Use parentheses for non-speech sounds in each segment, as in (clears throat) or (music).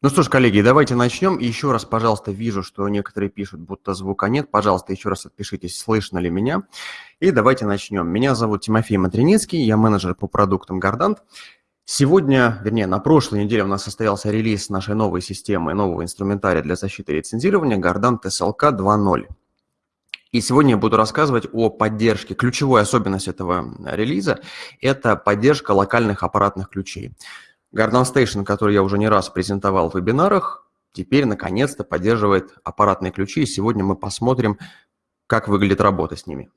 Ну что ж, коллеги, давайте начнем. И еще раз, пожалуйста, вижу, что некоторые пишут, будто звука нет. Пожалуйста, еще раз отпишитесь, слышно ли меня. И давайте начнем. Меня зовут Тимофей Матринецкий, я менеджер по продуктам Гордант. Сегодня, вернее, на прошлой неделе у нас состоялся релиз нашей новой системы, нового инструментария для защиты лицензирования Гордант SLK 2.0. И сегодня я буду рассказывать о поддержке. Ключевой особенность этого релиза – это поддержка локальных аппаратных ключей. Garden Station, который я уже не раз презентовал в вебинарах, теперь наконец-то поддерживает аппаратные ключи, и сегодня мы посмотрим, как выглядит работа с ними.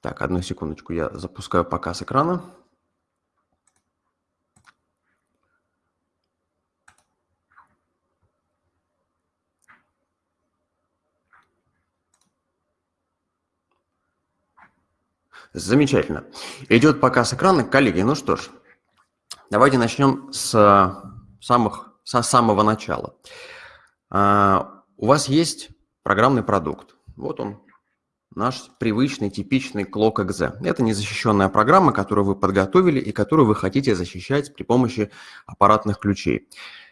Так, одну секундочку, я запускаю показ экрана. Замечательно. Идет показ экрана. Коллеги, ну что ж, давайте начнем с, самых, со самого начала. А, у вас есть программный продукт. Вот он, наш привычный, типичный Clock.exe. Это незащищенная программа, которую вы подготовили и которую вы хотите защищать при помощи аппаратных ключей.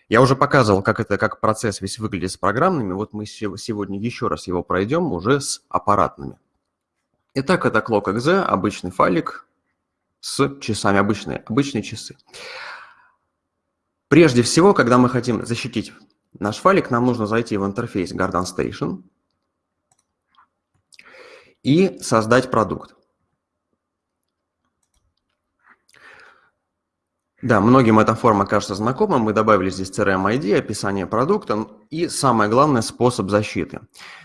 Я уже показывал, как это, как процесс весь выглядит с программными. Вот мы сегодня еще раз его пройдем уже с аппаратными. Итак, это clock.exe, обычный файлик с часами, обычные, обычные часы. Прежде всего, когда мы хотим защитить наш файлик, нам нужно зайти в интерфейс Garden Station и создать продукт. Да, многим эта форма кажется знакомой. Мы добавили здесь CRM ID, описание продукта и, самое главное, способ защиты.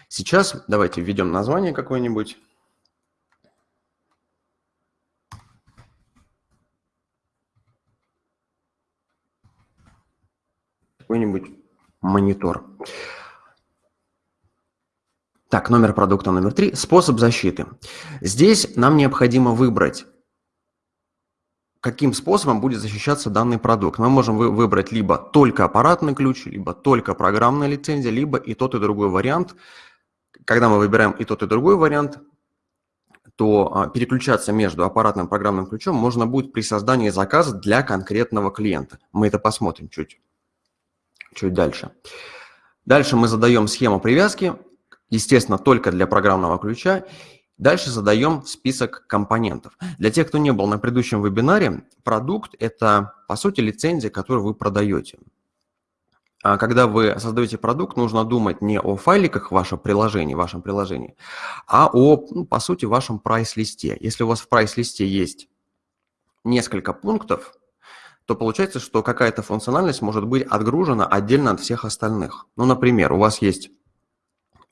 Сейчас давайте введем название какое-нибудь. Какой-нибудь монитор. Так, номер продукта номер три. Способ защиты. Здесь нам необходимо выбрать, каким способом будет защищаться данный продукт. Мы можем выбрать либо только аппаратный ключ, либо только программная лицензия, либо и тот, и другой вариант. Когда мы выбираем и тот, и другой вариант, то а, переключаться между аппаратным и программным ключом можно будет при создании заказа для конкретного клиента. Мы это посмотрим чуть чуть дальше. Дальше мы задаем схему привязки, естественно, только для программного ключа. Дальше задаем список компонентов. Для тех, кто не был на предыдущем вебинаре, продукт – это, по сути, лицензия, которую вы продаете. А когда вы создаете продукт, нужно думать не о файликах в вашем приложении, в вашем приложении, а о, ну, по сути, вашем прайс-листе. Если у вас в прайс-листе есть несколько пунктов, то получается, что какая-то функциональность может быть отгружена отдельно от всех остальных. Ну, например, у вас есть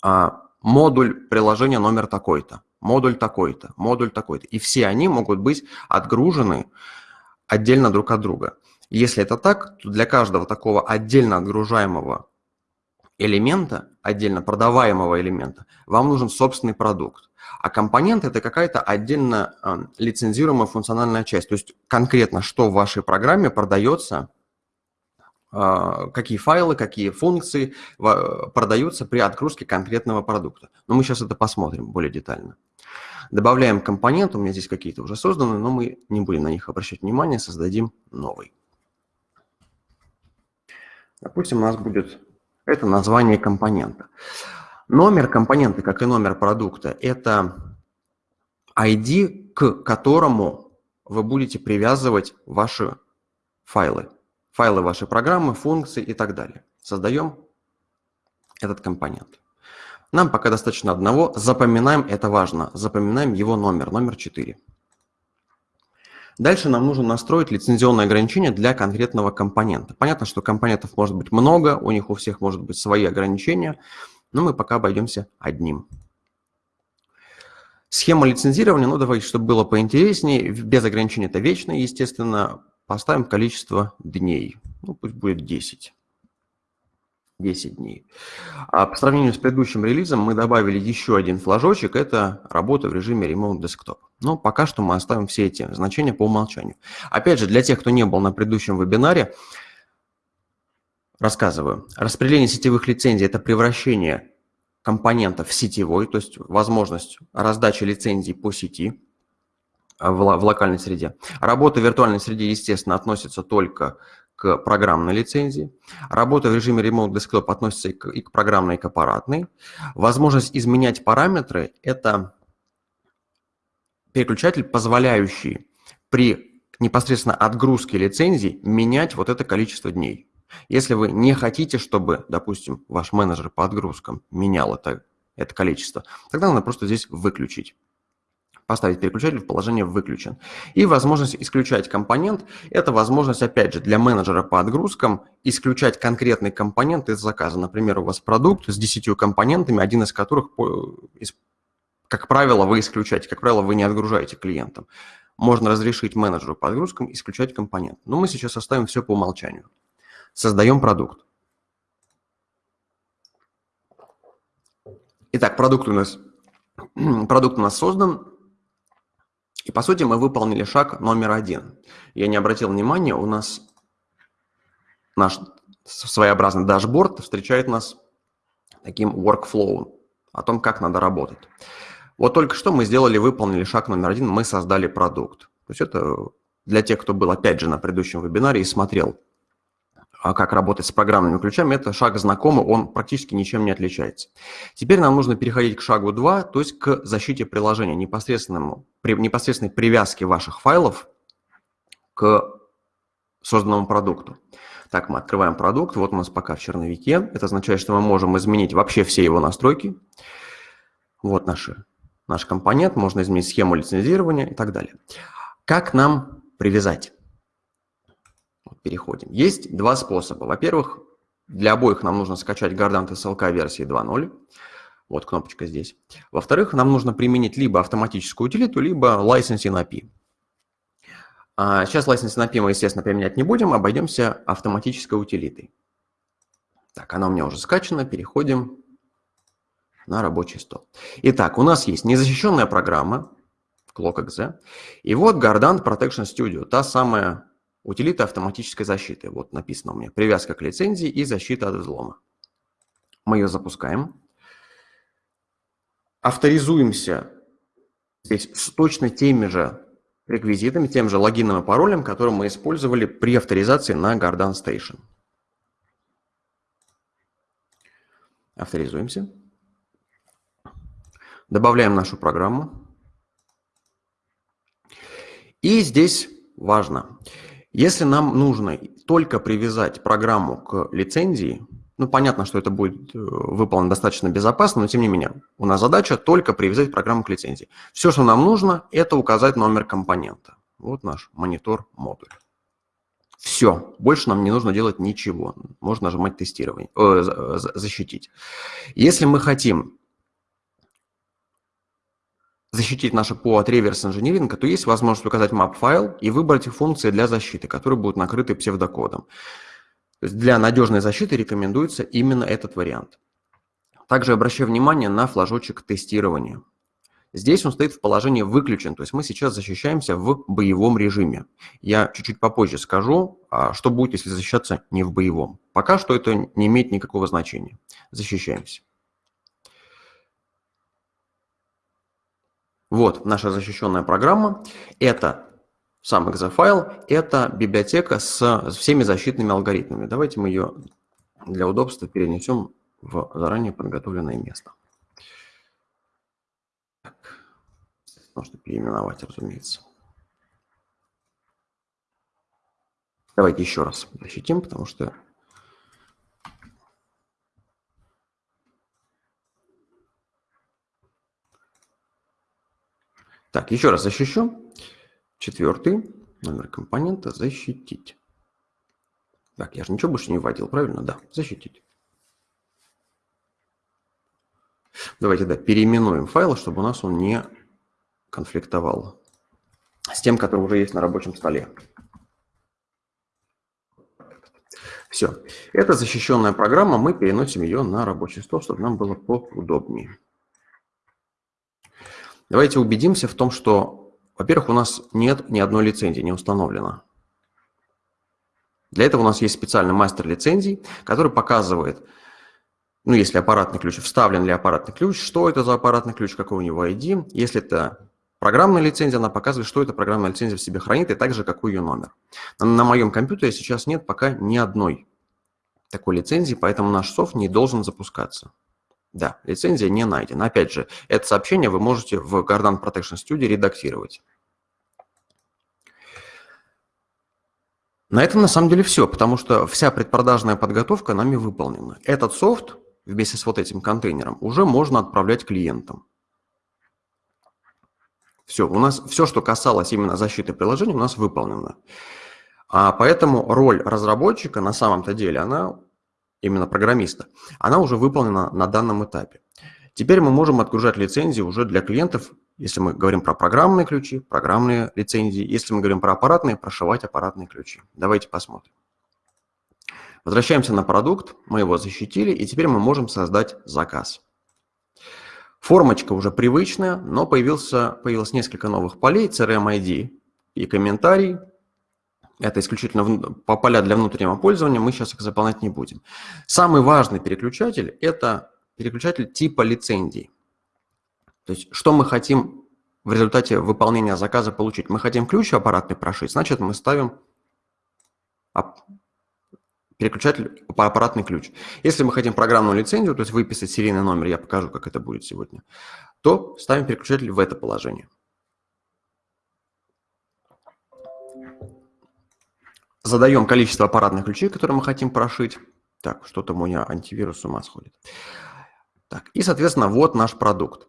а, модуль приложения номер такой-то, модуль такой-то, модуль такой-то, и все они могут быть отгружены отдельно друг от друга. Если это так, то для каждого такого отдельно отгружаемого элемента, отдельно продаваемого элемента, вам нужен собственный продукт. А компонент – это какая-то отдельно э, лицензируемая функциональная часть. То есть конкретно, что в вашей программе продается, э, какие файлы, какие функции продаются при отгрузке конкретного продукта. Но мы сейчас это посмотрим более детально. Добавляем компонент, у меня здесь какие-то уже созданы, но мы не будем на них обращать внимание, создадим новый. Допустим, у нас будет это название компонента. Номер компонента, как и номер продукта, это ID, к которому вы будете привязывать ваши файлы. Файлы вашей программы, функции и так далее. Создаем этот компонент. Нам пока достаточно одного. Запоминаем, это важно, запоминаем его номер, номер 4. Дальше нам нужно настроить лицензионное ограничение для конкретного компонента. Понятно, что компонентов может быть много, у них у всех может быть свои ограничения но мы пока обойдемся одним. Схема лицензирования, ну давайте, чтобы было поинтереснее, без ограничения это вечно, естественно, поставим количество дней, ну пусть будет 10. 10 дней. А по сравнению с предыдущим релизом мы добавили еще один флажочек, это работа в режиме Remote Desktop. Но пока что мы оставим все эти значения по умолчанию. Опять же, для тех, кто не был на предыдущем вебинаре, Рассказываю. Распределение сетевых лицензий – это превращение компонентов в сетевой, то есть возможность раздачи лицензий по сети. в, в локальной среде. Работа в виртуальной среде, естественно, относится только к программной лицензии. Работа в режиме Remote Desktop относится и к, и к программной, и к аппаратной. Возможность изменять параметры – это переключатель, позволяющий при непосредственно отгрузке лицензий менять вот это количество дней. Если вы не хотите, чтобы, допустим, ваш менеджер по отгрузкам менял это, это количество, тогда надо просто здесь выключить поставить переключатель в положение «выключен». И возможность исключать компонент – это возможность, опять же, для менеджера по отгрузкам исключать конкретный компонент из заказа. Например, у вас продукт с 10 компонентами, один из которых, как правило, вы исключаете, как правило, вы не отгружаете клиентам. Можно разрешить менеджеру по отгрузкам исключать компонент. Но мы сейчас оставим все по умолчанию. Создаем продукт. Итак, продукт у нас, (clears throat) продукт у нас создан. И по сути мы выполнили шаг номер один. Я не обратил внимания, у нас наш своеобразный дашборд встречает нас таким workflow, о том, как надо работать. Вот только что мы сделали, выполнили шаг номер один, мы создали продукт. То есть это для тех, кто был опять же на предыдущем вебинаре и смотрел а как работать с программными ключами, это шаг знакомый, он практически ничем не отличается. Теперь нам нужно переходить к шагу 2, то есть к защите приложения, непосредственному, при, непосредственной привязке ваших файлов к созданному продукту. Так, мы открываем продукт, вот у нас пока в черновике, это означает, что мы можем изменить вообще все его настройки. Вот наши, наш компонент, можно изменить схему лицензирования и так далее. Как нам привязать? Переходим. Есть два способа. Во-первых, для обоих нам нужно скачать Gardant SLK версии 2.0. Вот кнопочка здесь. Во-вторых, нам нужно применить либо автоматическую утилиту, либо Licensing API. А сейчас Licensing API мы, естественно, применять не будем, обойдемся автоматической утилитой. Так, она у меня уже скачана, переходим на рабочий стол. Итак, у нас есть незащищенная программа, ClockXZ, и вот Gardant Protection Studio, та самая Утилита автоматической защиты. Вот написано у меня. Привязка к лицензии и защита от взлома. Мы ее запускаем. Авторизуемся здесь с точно теми же реквизитами, тем же логином и паролем, который мы использовали при авторизации на Gardan Station. Авторизуемся. Добавляем нашу программу. И здесь важно. Если нам нужно только привязать программу к лицензии, ну, понятно, что это будет э, выполнено достаточно безопасно, но тем не менее, у нас задача только привязать программу к лицензии. Все, что нам нужно, это указать номер компонента. Вот наш монитор-модуль. Все, больше нам не нужно делать ничего. Можно нажимать тестирование, э, защитить. Если мы хотим защитить наше ПО от реверс-инжиниринга, то есть возможность указать map-файл и выбрать функции для защиты, которые будут накрыты псевдокодом. Для надежной защиты рекомендуется именно этот вариант. Также обращаю внимание на флажочек тестирования. Здесь он стоит в положении «выключен», то есть мы сейчас защищаемся в боевом режиме. Я чуть-чуть попозже скажу, а что будет, если защищаться не в боевом. Пока что это не имеет никакого значения. Защищаемся. Вот наша защищенная программа. Это сам экзофайл, это библиотека с всеми защитными алгоритмами. Давайте мы ее для удобства перенесем в заранее подготовленное место. Так. Можно переименовать, разумеется. Давайте еще раз защитим, потому что Так, еще раз защищу. Четвертый номер компонента защитить. Так, я же ничего больше не вводил, правильно? Да, защитить. Давайте, да, переименуем файл, чтобы у нас он не конфликтовал с тем, который уже есть на рабочем столе. Все. Это защищенная программа, мы переносим ее на рабочий стол, чтобы нам было поудобнее. Давайте убедимся в том, что, во-первых, у нас нет ни одной лицензии, не установлено. Для этого у нас есть специальный мастер лицензий, который показывает, ну, если аппаратный ключ, вставлен ли аппаратный ключ, что это за аппаратный ключ, какой у него ID. Если это Программная лицензия, она показывает, что эта программная лицензия в себе хранит, и также какой ее номер. На, на моем компьютере сейчас нет пока ни одной такой лицензии, поэтому наш софт не должен запускаться. Да, лицензия не найдена. Опять же, это сообщение вы можете в Gardan Protection Studio редактировать. На этом на самом деле все, потому что вся предпродажная подготовка нами выполнена. Этот софт вместе с вот этим контейнером уже можно отправлять клиентам. Все, у нас все, что касалось именно защиты приложения, у нас выполнено. А поэтому роль разработчика на самом-то деле, она, именно программиста, она уже выполнена на данном этапе. Теперь мы можем отгружать лицензии уже для клиентов, если мы говорим про программные ключи, программные лицензии, если мы говорим про аппаратные, прошивать аппаратные ключи. Давайте посмотрим. Возвращаемся на продукт, мы его защитили, и теперь мы можем создать заказ. Формочка уже привычная, но появился, появилось несколько новых полей, CRM ID и комментарий, это исключительно по поля для внутреннего пользования, мы сейчас их заполнять не будем. Самый важный переключатель – это переключатель типа лицензий. То есть, что мы хотим в результате выполнения заказа получить? Мы хотим ключ аппаратный прошить, значит, мы ставим переключатель аппаратный ключ. Если мы хотим программную лицензию, то есть выписать серийный номер, я покажу, как это будет сегодня, то ставим переключатель в это положение. Задаем количество аппаратных ключей, которые мы хотим прошить. Так, что-то у меня антивирус с ума сходит. Так, и, соответственно, вот наш продукт.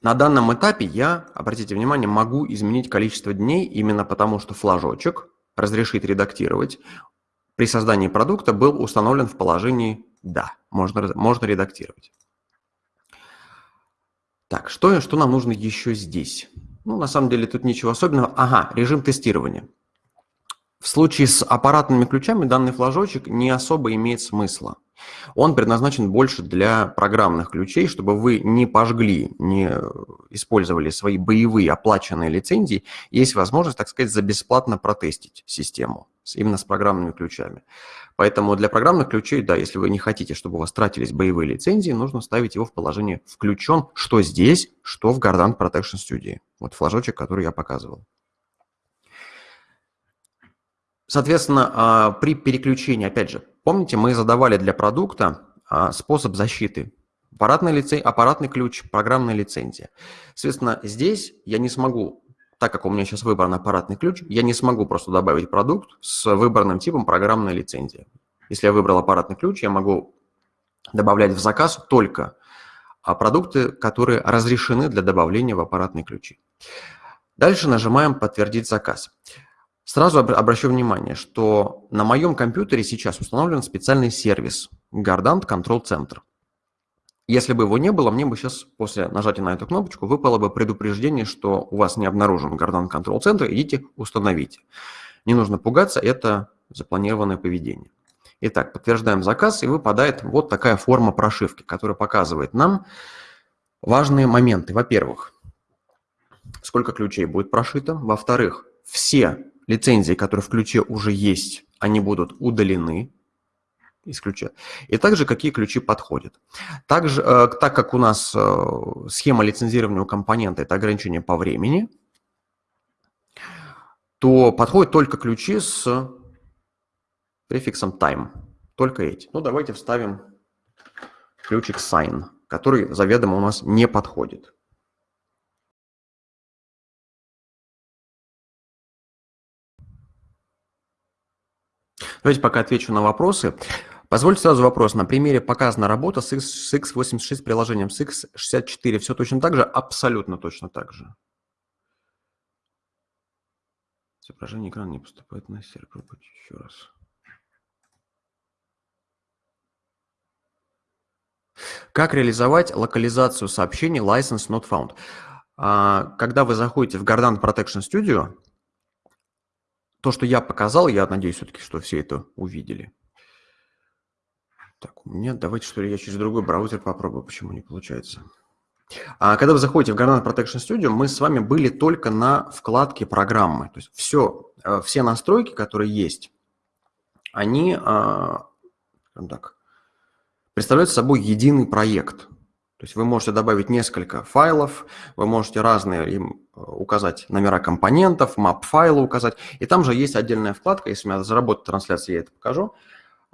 На данном этапе я, обратите внимание, могу изменить количество дней именно потому, что флажочек разрешит редактировать. При создании продукта был установлен в положении «Да», можно, можно редактировать. Так, что, что нам нужно еще здесь? Ну, на самом деле тут ничего особенного. Ага, режим тестирования. В случае с аппаратными ключами данный флажочек не особо имеет смысла. Он предназначен больше для программных ключей, чтобы вы не пожгли, не использовали свои боевые оплаченные лицензии. Есть возможность, так сказать, за бесплатно протестить систему именно с программными ключами. Поэтому для программных ключей, да, если вы не хотите, чтобы у вас тратились боевые лицензии, нужно ставить его в положение «включен», что здесь, что в Gardan Protection Studio. Вот флажочек, который я показывал. Соответственно, а, при переключении, опять же, помните, мы задавали для продукта а, способ защиты. Аппаратный, лицей, аппаратный ключ, программная лицензия. Соответственно, здесь я не смогу, так как у меня сейчас выбран аппаратный ключ, я не смогу просто добавить продукт с выбранным типом программная лицензия. Если я выбрал аппаратный ключ, я могу добавлять в заказ только а, продукты, которые разрешены для добавления в аппаратные ключи. Дальше нажимаем «Подтвердить заказ». Сразу обращу внимание, что на моем компьютере сейчас установлен специальный сервис Gardant Control Center. Если бы его не было, мне бы сейчас после нажатия на эту кнопочку выпало бы предупреждение, что у вас не обнаружен Gardant Control Center, идите установите. Не нужно пугаться, это запланированное поведение. Итак, подтверждаем заказ, и выпадает вот такая форма прошивки, которая показывает нам важные моменты. Во-первых, сколько ключей будет прошито. Во-вторых, все лицензии, которые в ключе уже есть, они будут удалены из ключа. И также какие ключи подходят. Также, э, так как у нас э, схема лицензирования у компонента – это ограничение по времени, то подходят только ключи с префиксом time. Только эти. Ну, давайте вставим ключик sign, который заведомо у нас не подходит. Давайте пока отвечу на вопросы. Позвольте сразу вопрос. На примере показана работа с, X, с x86 приложением, с x64. Все точно так же? Абсолютно точно так же. Изображение экрана не поступает на сервер. Еще раз. Как реализовать локализацию сообщений license not found? А, когда вы заходите в Gardan Protection Studio, то, что я показал, я надеюсь все-таки, что все это увидели. Так, у меня, давайте что ли я через другой браузер попробую, почему не получается. А когда вы заходите в Granite Protection Studio, мы с вами были только на вкладке программы. То есть все, э, все настройки, которые есть, они а, так, представляют собой единый проект. То есть вы можете добавить несколько файлов, вы можете разные им э, указать номера компонентов, map файла указать. И там же есть отдельная вкладка, если у меня заработает трансляция, я это покажу.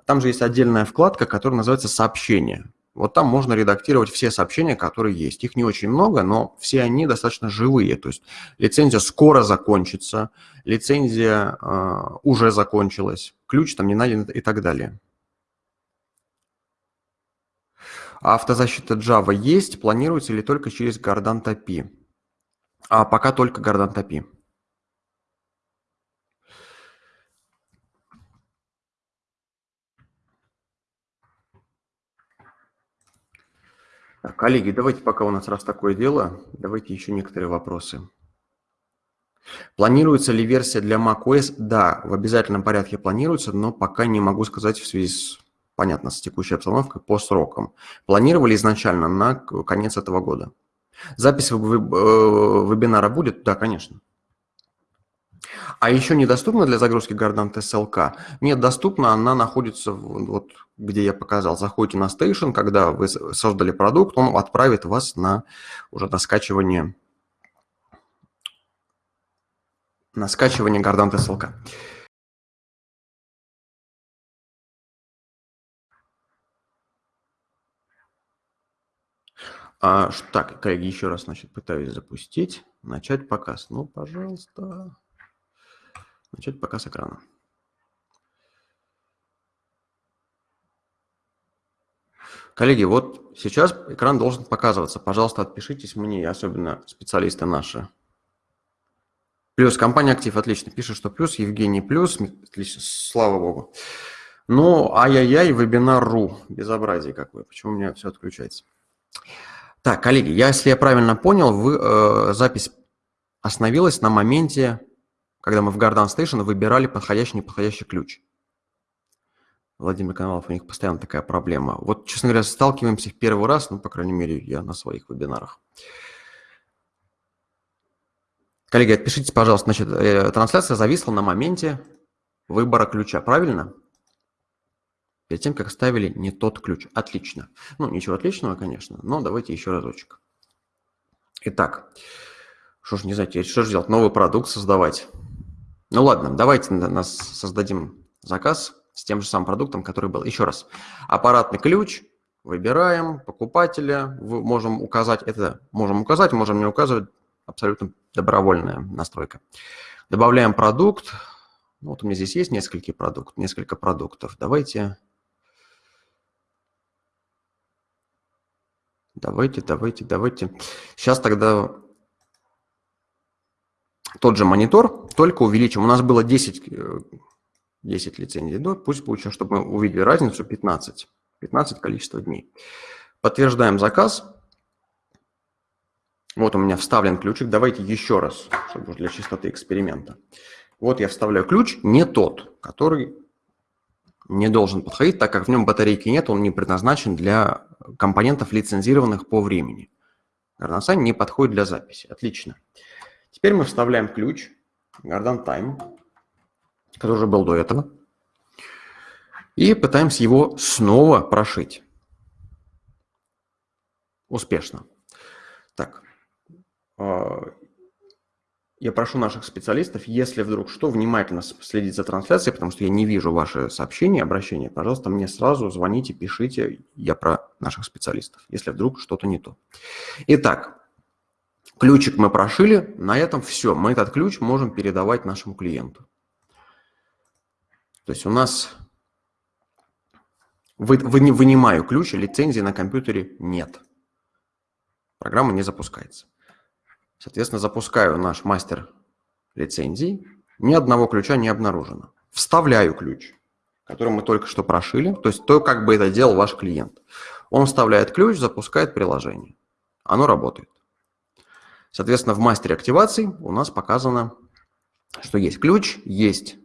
Там же есть отдельная вкладка, которая называется «Сообщения». Вот там можно редактировать все сообщения, которые есть. Их не очень много, но все они достаточно живые. То есть лицензия скоро закончится, лицензия э, уже закончилась, ключ там не найден и так далее. А автозащита Java есть, планируется ли только через Гордан API? А пока только Гордан API. Так, коллеги, давайте пока у нас раз такое дело, давайте еще некоторые вопросы. Планируется ли версия для macOS? Да, в обязательном порядке планируется, но пока не могу сказать в связи с понятно, с текущей обстановкой, по срокам. Планировали изначально на конец этого года. Запись э, вебинара будет? Да, конечно. А еще недоступна для загрузки Gardant SLK? Нет, доступна, она находится, вот где я показал. Заходите на Station, когда вы создали продукт, он отправит вас на уже на скачивание на скачивание Gardant SLK. А, так, коллеги, еще раз, значит, пытаюсь запустить. Начать показ. Ну, пожалуйста. Начать показ экрана. Коллеги, вот сейчас экран должен показываться. Пожалуйста, отпишитесь мне, особенно специалисты наши. Плюс, компания «Актив», отлично, пишет, что плюс, Евгений плюс, отлично, слава богу. Ну, ай-яй-яй, вебинар.ру, безобразие какое, почему у меня все отключается? Так, коллеги, если я правильно понял, вы, э, запись остановилась на моменте, когда мы в Garden Station выбирали подходящий, неподходящий ключ. Владимир Коновалов, у них постоянно такая проблема. Вот, честно говоря, сталкиваемся в первый раз, ну, по крайней мере, я на своих вебинарах. Коллеги, отпишитесь, пожалуйста, значит, э, трансляция зависла на моменте выбора ключа, правильно? Перед тем, как ставили не тот ключ. Отлично. Ну, ничего отличного, конечно, но давайте еще разочек. Итак, что ж не знаете, что же делать? Новый продукт создавать. Ну ладно, давайте нас создадим заказ с тем же самым продуктом, который был. Еще раз, аппаратный ключ, выбираем покупателя, можем указать, это можем указать, можем не указывать, абсолютно добровольная настройка. Добавляем продукт, ну, вот у меня здесь есть несколько, продукт, несколько продуктов. Давайте Давайте, давайте, давайте. Сейчас тогда тот же монитор, только увеличим. У нас было 10, 10 э, лицензий, да? пусть будет, чтобы мы увидели разницу 15. 15 количество дней. Подтверждаем заказ. Вот у меня вставлен ключик. Давайте еще раз, чтобы для чистоты эксперимента. Вот я вставляю ключ, не тот, который не должен подходить, так как в нем батарейки нет, он не предназначен для компонентов, лицензированных по времени. Gardan не подходит для записи. Отлично. Теперь мы вставляем ключ Gardan Time, который уже был до этого, и пытаемся его снова прошить. Успешно. Так, а, я прошу наших специалистов, если вдруг что, внимательно следить за трансляцией, потому что я не вижу ваши сообщения, обращения. Пожалуйста, мне сразу звоните, пишите. Я про наших специалистов, если вдруг что-то не то. Итак, ключик мы прошили. На этом все. Мы этот ключ можем передавать нашему клиенту. То есть у нас вы, вы не вынимаю ключ, лицензии на компьютере нет. Программа не запускается. Соответственно, запускаю наш мастер лицензий. Ни одного ключа не обнаружено. Вставляю ключ, который мы только что прошили. То есть то, как бы это делал ваш клиент. Он вставляет ключ, запускает приложение. Оно работает. Соответственно, в мастере активации у нас показано, что есть ключ, есть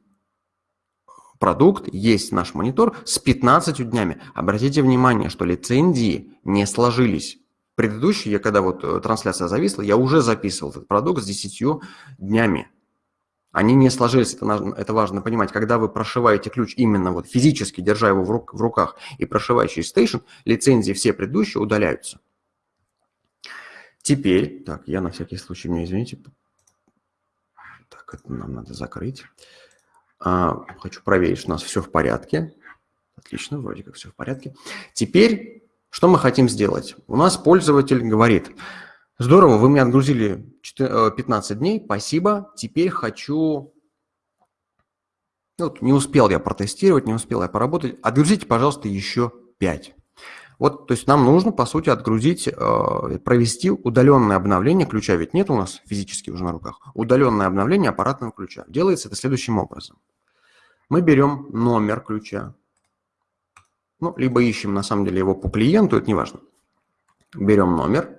продукт, есть наш монитор с 15 днями. Обратите внимание, что лицензии не сложились предыдущий, я когда вот э, трансляция зависла, я уже записывал этот продукт с 10 днями. Они не сложились, это, это важно понимать. Когда вы прошиваете ключ именно вот физически, держа его в, рук, в руках и прошивая через Station, лицензии все предыдущие удаляются. Теперь, так, я на всякий случай, мне извините, так, это нам надо закрыть. А, хочу проверить, что у нас все в порядке. Отлично, вроде как все в порядке. Теперь, что мы хотим сделать? У нас пользователь говорит, здорово, вы мне отгрузили 15 э, дней, спасибо, теперь хочу... Ну, вот не успел я протестировать, не успел я поработать. Отгрузите, пожалуйста, еще 5. Вот, то есть нам нужно, по сути, отгрузить, э, провести удаленное обновление ключа, ведь нет у нас физически уже на руках, удаленное обновление аппаратного ключа. Делается это следующим образом. Мы берем номер ключа, ну, либо ищем, на самом деле, его по клиенту, это не важно. Берем номер,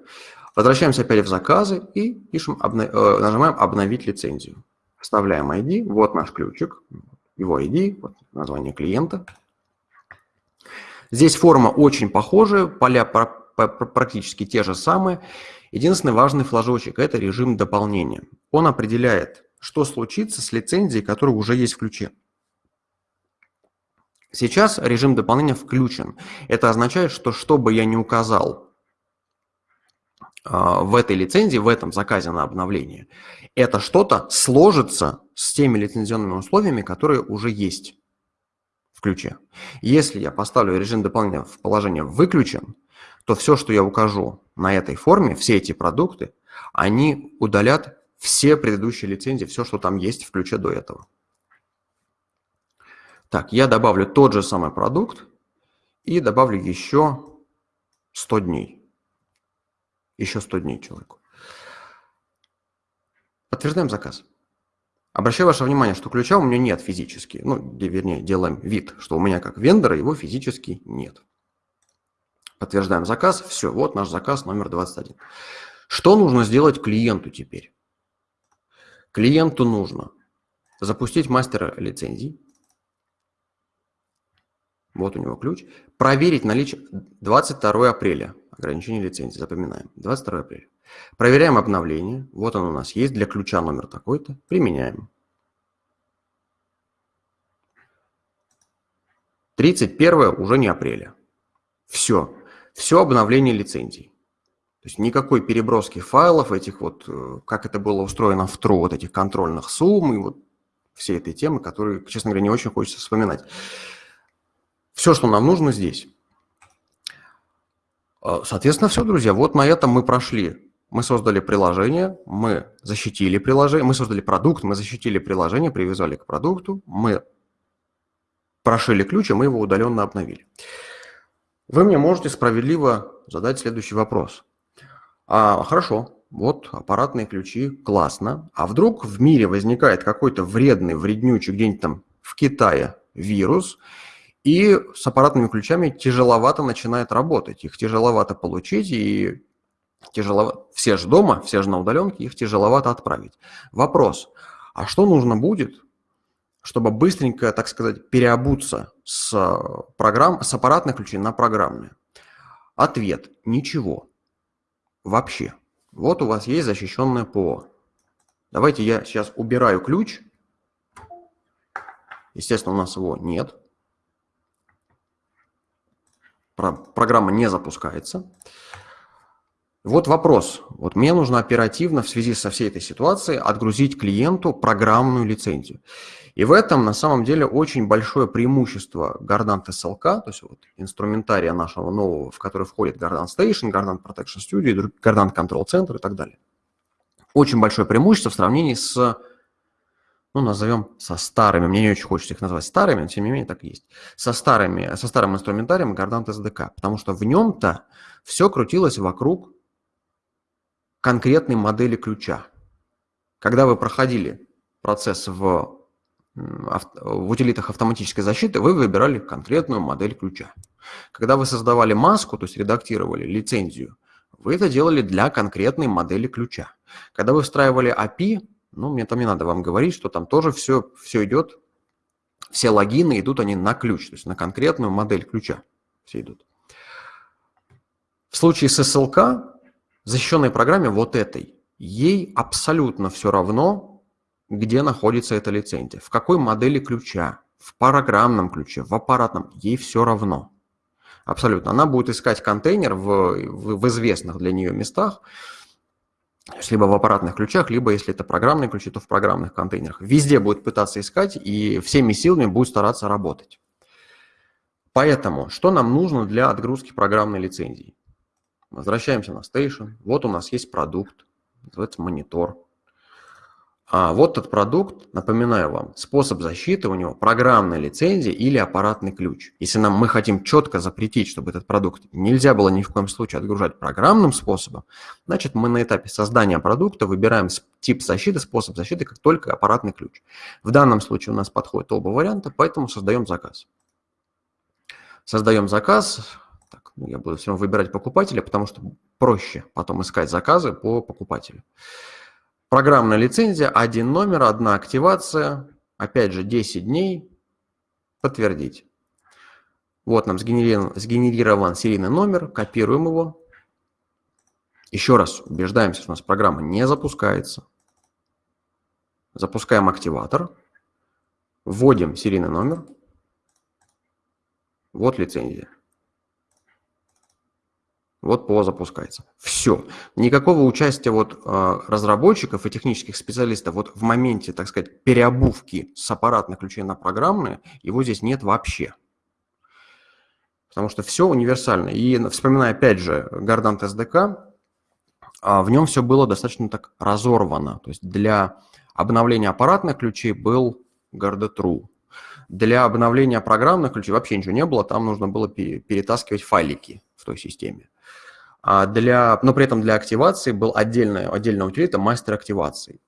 возвращаемся опять в заказы и пишем, обна э, нажимаем «Обновить лицензию». Вставляем ID, вот наш ключик, его ID, вот название клиента – Здесь форма очень похожая, поля практически те же самые. Единственный важный флажочек – это режим дополнения. Он определяет, что случится с лицензией, которая уже есть в ключе. Сейчас режим дополнения включен. Это означает, что что бы я ни указал а, в этой лицензии, в этом заказе на обновление, это что-то сложится с теми лицензионными условиями, которые уже есть в ключе. Если я поставлю режим дополнения в положение «выключен», то все, что я укажу на этой форме, все эти продукты, они удалят все предыдущие лицензии, все, что там есть в ключе до этого. Так, я добавлю тот же самый продукт и добавлю еще 100 дней. Еще 100 дней человеку. Подтверждаем заказ. Обращаю ваше внимание, что ключа у меня нет физически. Ну, вернее, делаем вид, что у меня как вендора его физически нет. Подтверждаем заказ. Все, вот наш заказ номер 21. Что нужно сделать клиенту теперь? Клиенту нужно запустить мастера лицензий. Вот у него ключ. Проверить наличие 22 апреля. Ограничение лицензии. Запоминаем. 22 апреля. Проверяем обновление. Вот оно у нас есть для ключа номер такой-то. Применяем. 31 уже не апреля. Все. Все обновление лицензий. То есть никакой переброски файлов, этих вот, э, как это было устроено в ТРУ, вот этих контрольных сумм и вот все этой темы, которые, честно говоря, не очень хочется вспоминать. Все, что нам нужно здесь. Э, соответственно, все, друзья, вот на этом мы прошли мы создали приложение, мы защитили приложение, мы создали продукт, мы защитили приложение, привязали к продукту, мы прошили ключ, и мы его удаленно обновили. Вы мне можете справедливо задать следующий вопрос. А, хорошо, вот аппаратные ключи, классно. А вдруг в мире возникает какой-то вредный, вреднючий где-нибудь там в Китае вирус, и с аппаратными ключами тяжеловато начинает работать. Их тяжеловато получить, и тяжело, все же дома, все же на удаленке, их тяжеловато отправить. Вопрос, а что нужно будет, чтобы быстренько, так сказать, переобуться с, программ, с аппаратных ключей на программные? Ответ – ничего. Вообще. Вот у вас есть защищенное ПО. Давайте я сейчас убираю ключ. Естественно, у нас его нет. Программа не запускается. Вот вопрос. Вот мне нужно оперативно в связи со всей этой ситуацией отгрузить клиенту программную лицензию. И в этом на самом деле очень большое преимущество Gardant SLK, то есть вот инструментария нашего нового, в который входит Gardant Station, Gardant Protection Studio, Gardant Control Center и так далее. Очень большое преимущество в сравнении с, ну, назовем, со старыми, мне не очень хочется их назвать старыми, но тем не менее так и есть, со, старыми, со старым инструментарием Gardant SDK, потому что в нем-то все крутилось вокруг конкретной модели ключа. Когда вы проходили процесс в, в утилитах автоматической защиты, вы выбирали конкретную модель ключа. Когда вы создавали маску, то есть редактировали лицензию, вы это делали для конкретной модели ключа. Когда вы встраивали API, ну, мне там не надо вам говорить, что там тоже все, все идет, все логины идут они на ключ, то есть на конкретную модель ключа все идут. В случае с SLK защищенной программе вот этой, ей абсолютно все равно, где находится эта лицензия, в какой модели ключа, в программном ключе, в аппаратном, ей все равно. Абсолютно. Она будет искать контейнер в, в, в известных для нее местах, То есть либо в аппаратных ключах, либо если это программные ключи, то в программных контейнерах. Везде будет пытаться искать и всеми силами будет стараться работать. Поэтому, что нам нужно для отгрузки программной лицензии? Возвращаемся на Station. Вот у нас есть продукт, называется монитор. А вот этот продукт, напоминаю вам, способ защиты у него программная лицензия или аппаратный ключ. Если нам мы хотим четко запретить, чтобы этот продукт нельзя было ни в коем случае отгружать программным способом, значит мы на этапе создания продукта выбираем тип защиты, способ защиты, как только аппаратный ключ. В данном случае у нас подходит оба варианта, поэтому создаем заказ. Создаем заказ. Так, ну, я буду все равно выбирать покупателя, потому что проще потом искать заказы по покупателю. Программная лицензия, один номер, одна активация, опять же 10 дней, подтвердить. Вот нам сгенерирован, сгенерирован серийный номер, копируем его. Еще раз убеждаемся, что у нас программа не запускается. Запускаем активатор, вводим серийный номер. Вот лицензия. Вот ПО запускается. Все. Никакого участия вот а, разработчиков и технических специалистов вот в моменте, так сказать, переобувки с аппаратных ключей на программные, его здесь нет вообще. Потому что все универсально. И вспоминая опять же Гордант SDK, а, в нем все было достаточно так разорвано. То есть для обновления аппаратных ключей был True. Для обновления программных ключей вообще ничего не было, там нужно было перетаскивать файлики в той системе. А для, но при этом для активации был отдельная, отдельная утилита мастер активации.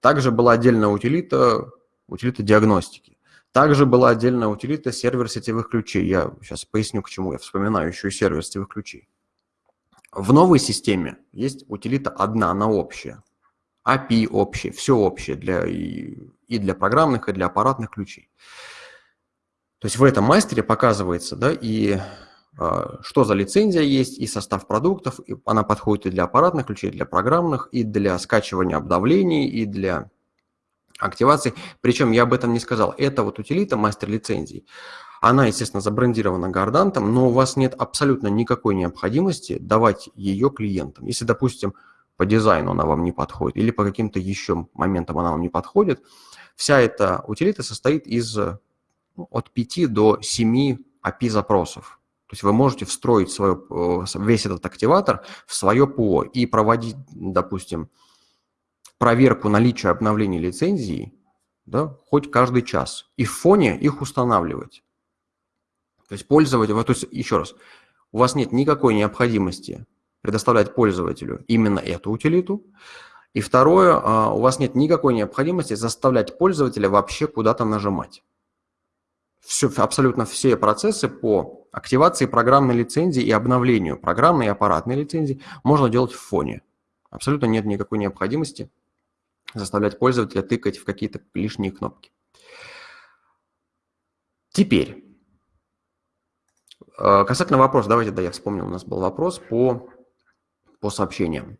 Также была отдельная утилита, утилита диагностики. Также была отдельная утилита сервер сетевых ключей. Я сейчас поясню, к чему я вспоминаю еще и сервер сетевых ключей. В новой системе есть утилита одна, она общая. API общее, все общее для, и, и для программных, и для аппаратных ключей. То есть в этом мастере показывается, да, и а, что за лицензия есть и состав продуктов. И она подходит и для аппаратных ключей, и для программных, и для скачивания обновлений, и для активации. Причем я об этом не сказал. Это вот утилита мастер лицензий. Она, естественно, забрендирована гардантом, но у вас нет абсолютно никакой необходимости давать ее клиентам. Если, допустим, по дизайну она вам не подходит или по каким-то еще моментам она вам не подходит, вся эта утилита состоит из ну, от 5 до 7 API-запросов. То есть вы можете встроить свое, э, весь этот активатор в свое ПО и проводить, допустим, проверку наличия обновлений лицензии да, хоть каждый час. И в фоне их устанавливать. То есть пользователь, то есть еще раз, у вас нет никакой необходимости предоставлять пользователю именно эту утилиту. И второе, а, у вас нет никакой необходимости заставлять пользователя вообще куда-то нажимать все, абсолютно все процессы по активации программной лицензии и обновлению программной и аппаратной лицензии можно делать в фоне. Абсолютно нет никакой необходимости заставлять пользователя тыкать в какие-то лишние кнопки. Теперь, э, касательно вопроса, давайте, да, я вспомнил, у нас был вопрос по, по сообщениям.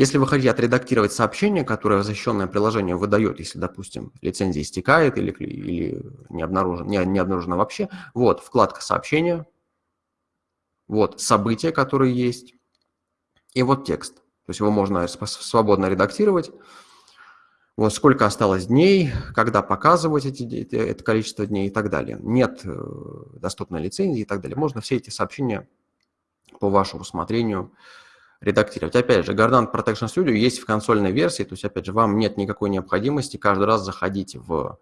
Если вы хотите отредактировать сообщение, которое защищенное приложение выдает, если, допустим, лицензия истекает или, или не, обнаружено, не, не обнаружено вообще, вот вкладка сообщения, вот события, которые есть, и вот текст. То есть его можно свободно редактировать. Вот сколько осталось дней, когда показывать эти, это количество дней и так далее. Нет э, доступной лицензии и так далее. Можно все эти сообщения по вашему усмотрению редактировать. Опять же, Gardant Protection Studio есть в консольной версии, то есть, опять же, вам нет никакой необходимости каждый раз заходить в,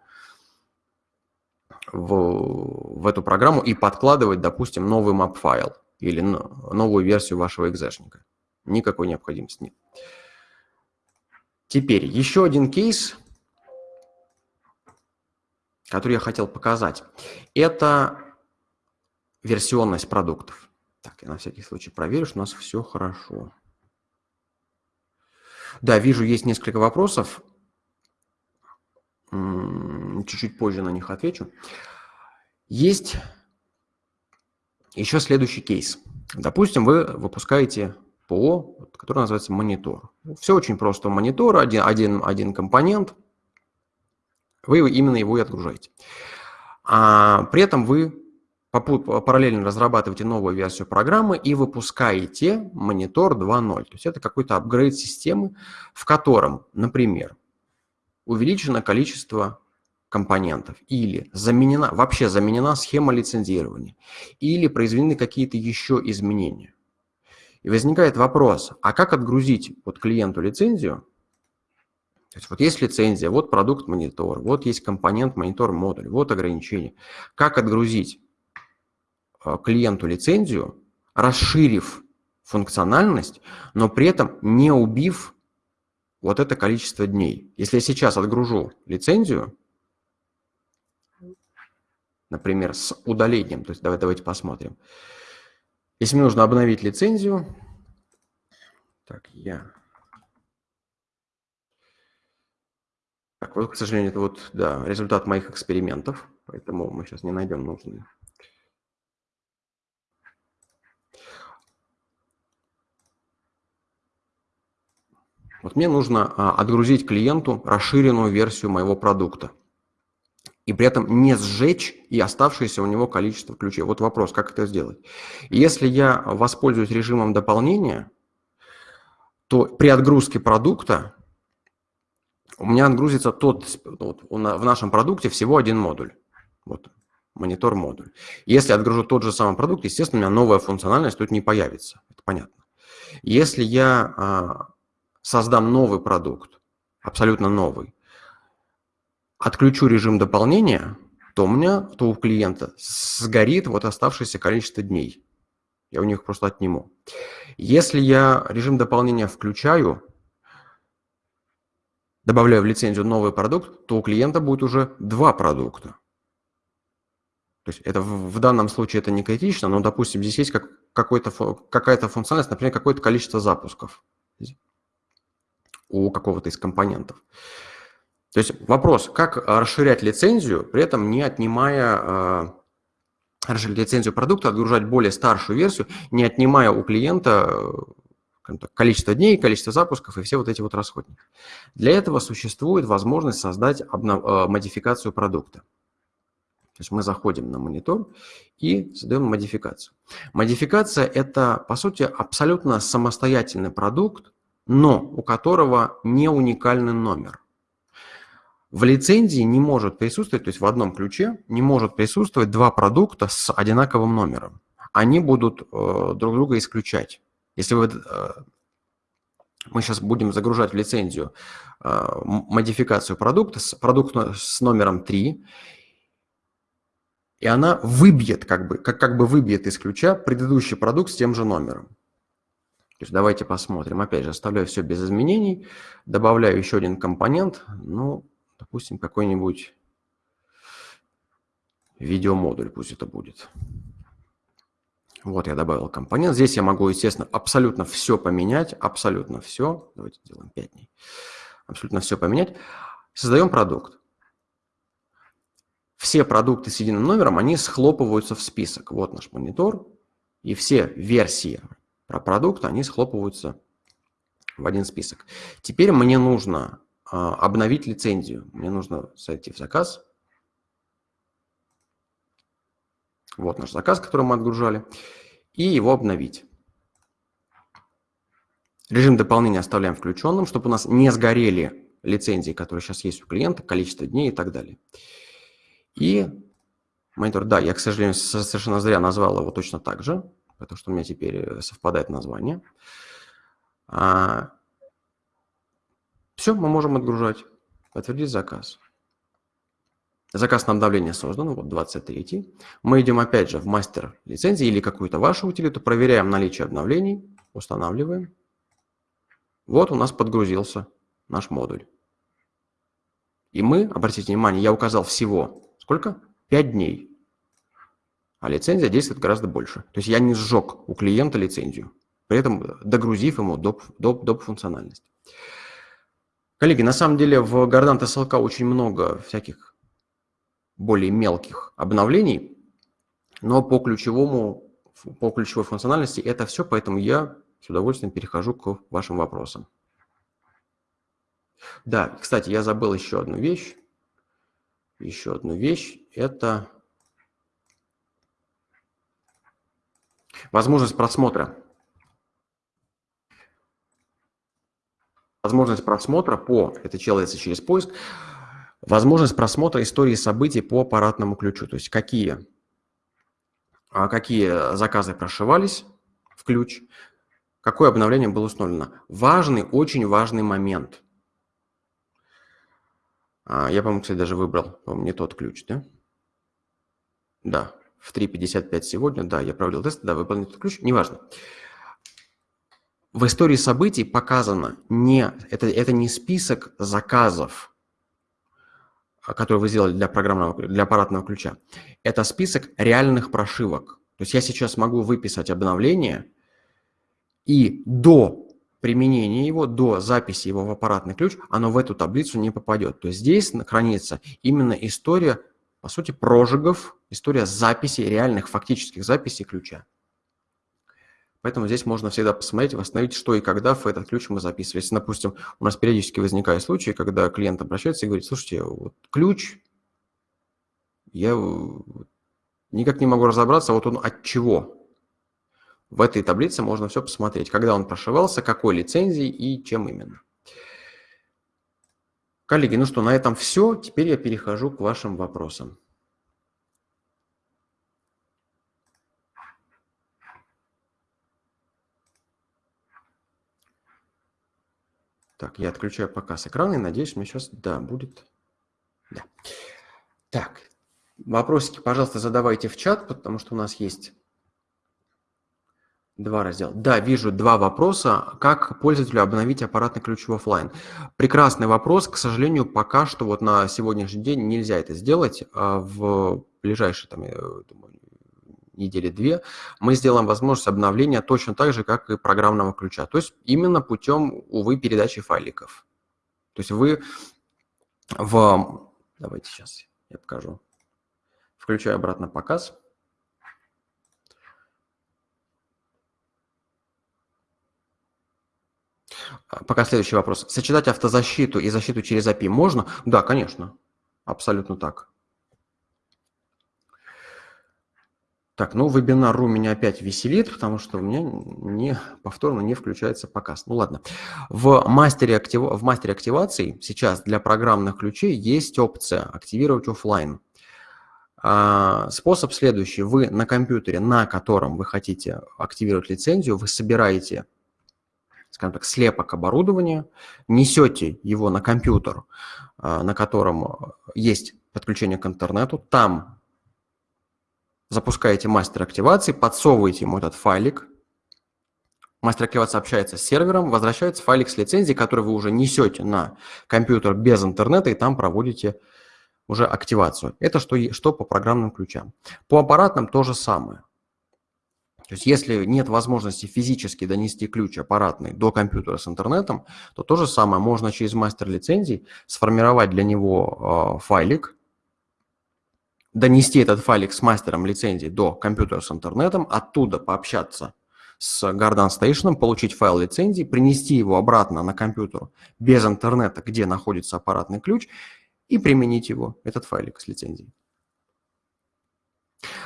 в, в эту программу и подкладывать, допустим, новый map-файл или новую версию вашего экзешника. Никакой необходимости нет. Теперь еще один кейс, который я хотел показать. Это версионность продуктов. Так, я на всякий случай проверю, что у нас все хорошо. Да, вижу, есть несколько вопросов. Чуть-чуть позже на них отвечу. Есть еще следующий кейс. Допустим, вы выпускаете ПО, который называется монитор. Все очень просто. Монитор, один, один, один компонент, вы именно его и отгружаете. А при этом вы параллельно разрабатываете новую версию программы и выпускаете монитор 2.0. То есть это какой-то апгрейд системы, в котором, например, увеличено количество компонентов или заменена, вообще заменена схема лицензирования или произведены какие-то еще изменения. И возникает вопрос, а как отгрузить вот клиенту лицензию? То есть вот есть лицензия, вот продукт монитор, вот есть компонент монитор модуль, вот ограничение. Как отгрузить клиенту лицензию, расширив функциональность, но при этом не убив вот это количество дней. Если я сейчас отгружу лицензию, например, с удалением, то есть давайте, давайте посмотрим. Если мне нужно обновить лицензию, так, я... Так, вот, к сожалению, это вот, да, результат моих экспериментов, поэтому мы сейчас не найдем нужный. Вот мне нужно а, отгрузить клиенту расширенную версию моего продукта и при этом не сжечь и оставшееся у него количество ключей. Вот вопрос, как это сделать. Если я воспользуюсь режимом дополнения, то при отгрузке продукта у меня отгрузится тот, вот, в нашем продукте всего один модуль. Вот, монитор модуль. Если отгружу тот же самый продукт, естественно, у меня новая функциональность тут не появится. Это понятно. Если я а, создам новый продукт, абсолютно новый, отключу режим дополнения, то у меня, то у клиента сгорит вот оставшееся количество дней. Я у них просто отниму. Если я режим дополнения включаю, добавляю в лицензию новый продукт, то у клиента будет уже два продукта. То есть это в, данном случае это не критично, но, допустим, здесь есть как, какая-то функциональность, например, какое-то количество запусков у какого-то из компонентов. То есть вопрос, как расширять лицензию, при этом не отнимая э, расширять лицензию продукта, отгружать более старшую версию, не отнимая у клиента так, количество дней, количество запусков и все вот эти вот расходники. Для этого существует возможность создать обнов... Э, модификацию продукта. То есть мы заходим на монитор и создаем модификацию. Модификация – это, по сути, абсолютно самостоятельный продукт, но у которого не уникальный номер – в лицензии не может присутствовать, то есть в одном ключе не может присутствовать два продукта с одинаковым номером. Они будут э, друг друга исключать. Если вы, э, мы сейчас будем загружать в лицензию э, модификацию продукта, с, продукт с номером 3, и она выбьет, как бы, как, как бы выбьет из ключа предыдущий продукт с тем же номером. То есть давайте посмотрим. Опять же, оставляю все без изменений, добавляю еще один компонент. Ну, Допустим, какой-нибудь видеомодуль пусть это будет. Вот я добавил компонент. Здесь я могу, естественно, абсолютно все поменять. Абсолютно все. Давайте сделаем 5 дней. Абсолютно все поменять. Создаем продукт. Все продукты с единым номером, они схлопываются в список. Вот наш монитор. И все версии продукт, они схлопываются в один список. Теперь мне нужно а, обновить лицензию. Мне нужно зайти в заказ. Вот наш заказ, который мы отгружали. И его обновить. Режим дополнения оставляем включенным, чтобы у нас не сгорели лицензии, которые сейчас есть у клиента, количество дней и так далее. И монитор, да, я, к сожалению, совершенно зря назвал его точно так же, потому что у меня теперь э, совпадает название. А, все, мы можем отгружать. Подтвердить заказ. Заказ на обновление создан, вот 23. Мы идем опять же в мастер лицензии или какую-то вашу утилиту, проверяем наличие обновлений, устанавливаем. Вот у нас подгрузился наш модуль. И мы, обратите внимание, я указал всего, сколько? 5 дней. А лицензия действует гораздо больше. То есть я не сжег у клиента лицензию, при этом догрузив ему доп, доп, доп функциональность. Коллеги, на самом деле в Гордант SLK очень много всяких более мелких обновлений, но по ключевому, по ключевой функциональности это все, поэтому я с удовольствием перехожу к вашим вопросам. Да, кстати, я забыл еще одну вещь. Еще одну вещь. Это Возможность просмотра. Возможность просмотра по, это делается через поиск, возможность просмотра истории событий по аппаратному ключу. То есть какие, а, какие заказы прошивались в ключ, какое обновление было установлено. Важный, очень важный момент. А, я, по-моему, кстати, даже выбрал, по не тот ключ, да? Да, в 3.55 сегодня, да, я проводил тест, да, выполнил этот ключ, неважно. В истории событий показано не, это, это не список заказов, который вы сделали для программного, для аппаратного ключа. Это список реальных прошивок. То есть я сейчас могу выписать обновление, и до применения его, до записи его в аппаратный ключ, оно в эту таблицу не попадет. То есть здесь хранится именно история, по сути, прожигов, история записи, реальных фактических записей ключа. Поэтому здесь можно всегда посмотреть, восстановить, что и когда в этот ключ мы записывали. Если, допустим, у нас периодически возникают случаи, когда клиент обращается и говорит, слушайте, вот ключ, я никак не могу разобраться, вот он от чего. В этой таблице можно все посмотреть, когда он прошивался, какой лицензией и чем именно. Коллеги, ну что, на этом все. Теперь я перехожу к вашим вопросам. Так, я отключаю показ экрана и надеюсь, мне сейчас, да, будет. Да. Так, вопросики, пожалуйста, задавайте в чат, потому что у нас есть Два раздела. Да, вижу два вопроса. Как пользователю обновить аппаратный ключ в офлайн? Прекрасный вопрос. К сожалению, пока что вот на сегодняшний день нельзя это сделать. А в ближайшие там, думаю, недели две мы сделаем возможность обновления точно так же, как и программного ключа. То есть именно путем, увы, передачи файликов. То есть вы в... Давайте сейчас я покажу. Включаю обратно показ. А, пока следующий вопрос. Сочетать автозащиту и защиту через API можно? Да, конечно. Абсолютно так. Так, ну вебинар.ру меня опять веселит, потому что у меня не, повторно не включается показ. Ну ладно. В мастере, актив, в мастере активации сейчас для программных ключей есть опция «Активировать офлайн». А, способ следующий. Вы на компьютере, на котором вы хотите активировать лицензию, вы собираете скажем так, слепок оборудования, несете его на компьютер, а, на котором есть подключение к интернету, там запускаете мастер активации, подсовываете ему этот файлик, мастер активации общается с сервером, возвращается файлик с лицензией, который вы уже несете на компьютер без интернета и там проводите уже активацию. Это что, что по программным ключам. По аппаратным то же самое. То есть если нет возможности физически донести ключ аппаратный до компьютера с интернетом, то то же самое можно через мастер лицензий сформировать для него э, файлик, донести этот файлик с мастером лицензии до компьютера с интернетом, оттуда пообщаться с Garden Station, получить файл лицензии, принести его обратно на компьютер без интернета, где находится аппаратный ключ, и применить его, этот файлик с лицензией.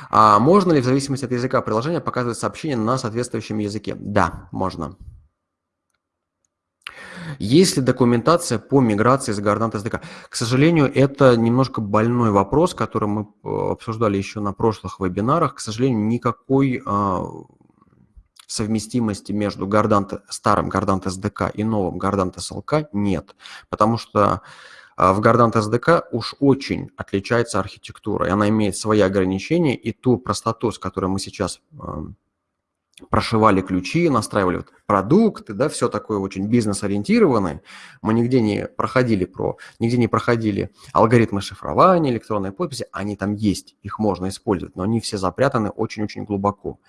А можно ли в зависимости от языка приложения показывать сообщение на соответствующем языке? Да, можно. Есть ли документация по миграции с Гордант SDK? К сожалению, это немножко больной вопрос, который мы э, обсуждали еще на прошлых вебинарах. К сожалению, никакой а, совместимости между Гордант, старым Гордант SDK и новым Гордант SLK нет, потому что в Gardant SDK уж очень отличается архитектура, и она имеет свои ограничения, и ту простоту, с которой мы сейчас эм, прошивали ключи, настраивали продукты, да, все такое очень бизнес-ориентированное. Мы нигде не проходили про, нигде не проходили алгоритмы шифрования, электронной подписи, они там есть, их можно использовать, но они все запрятаны очень-очень глубоко.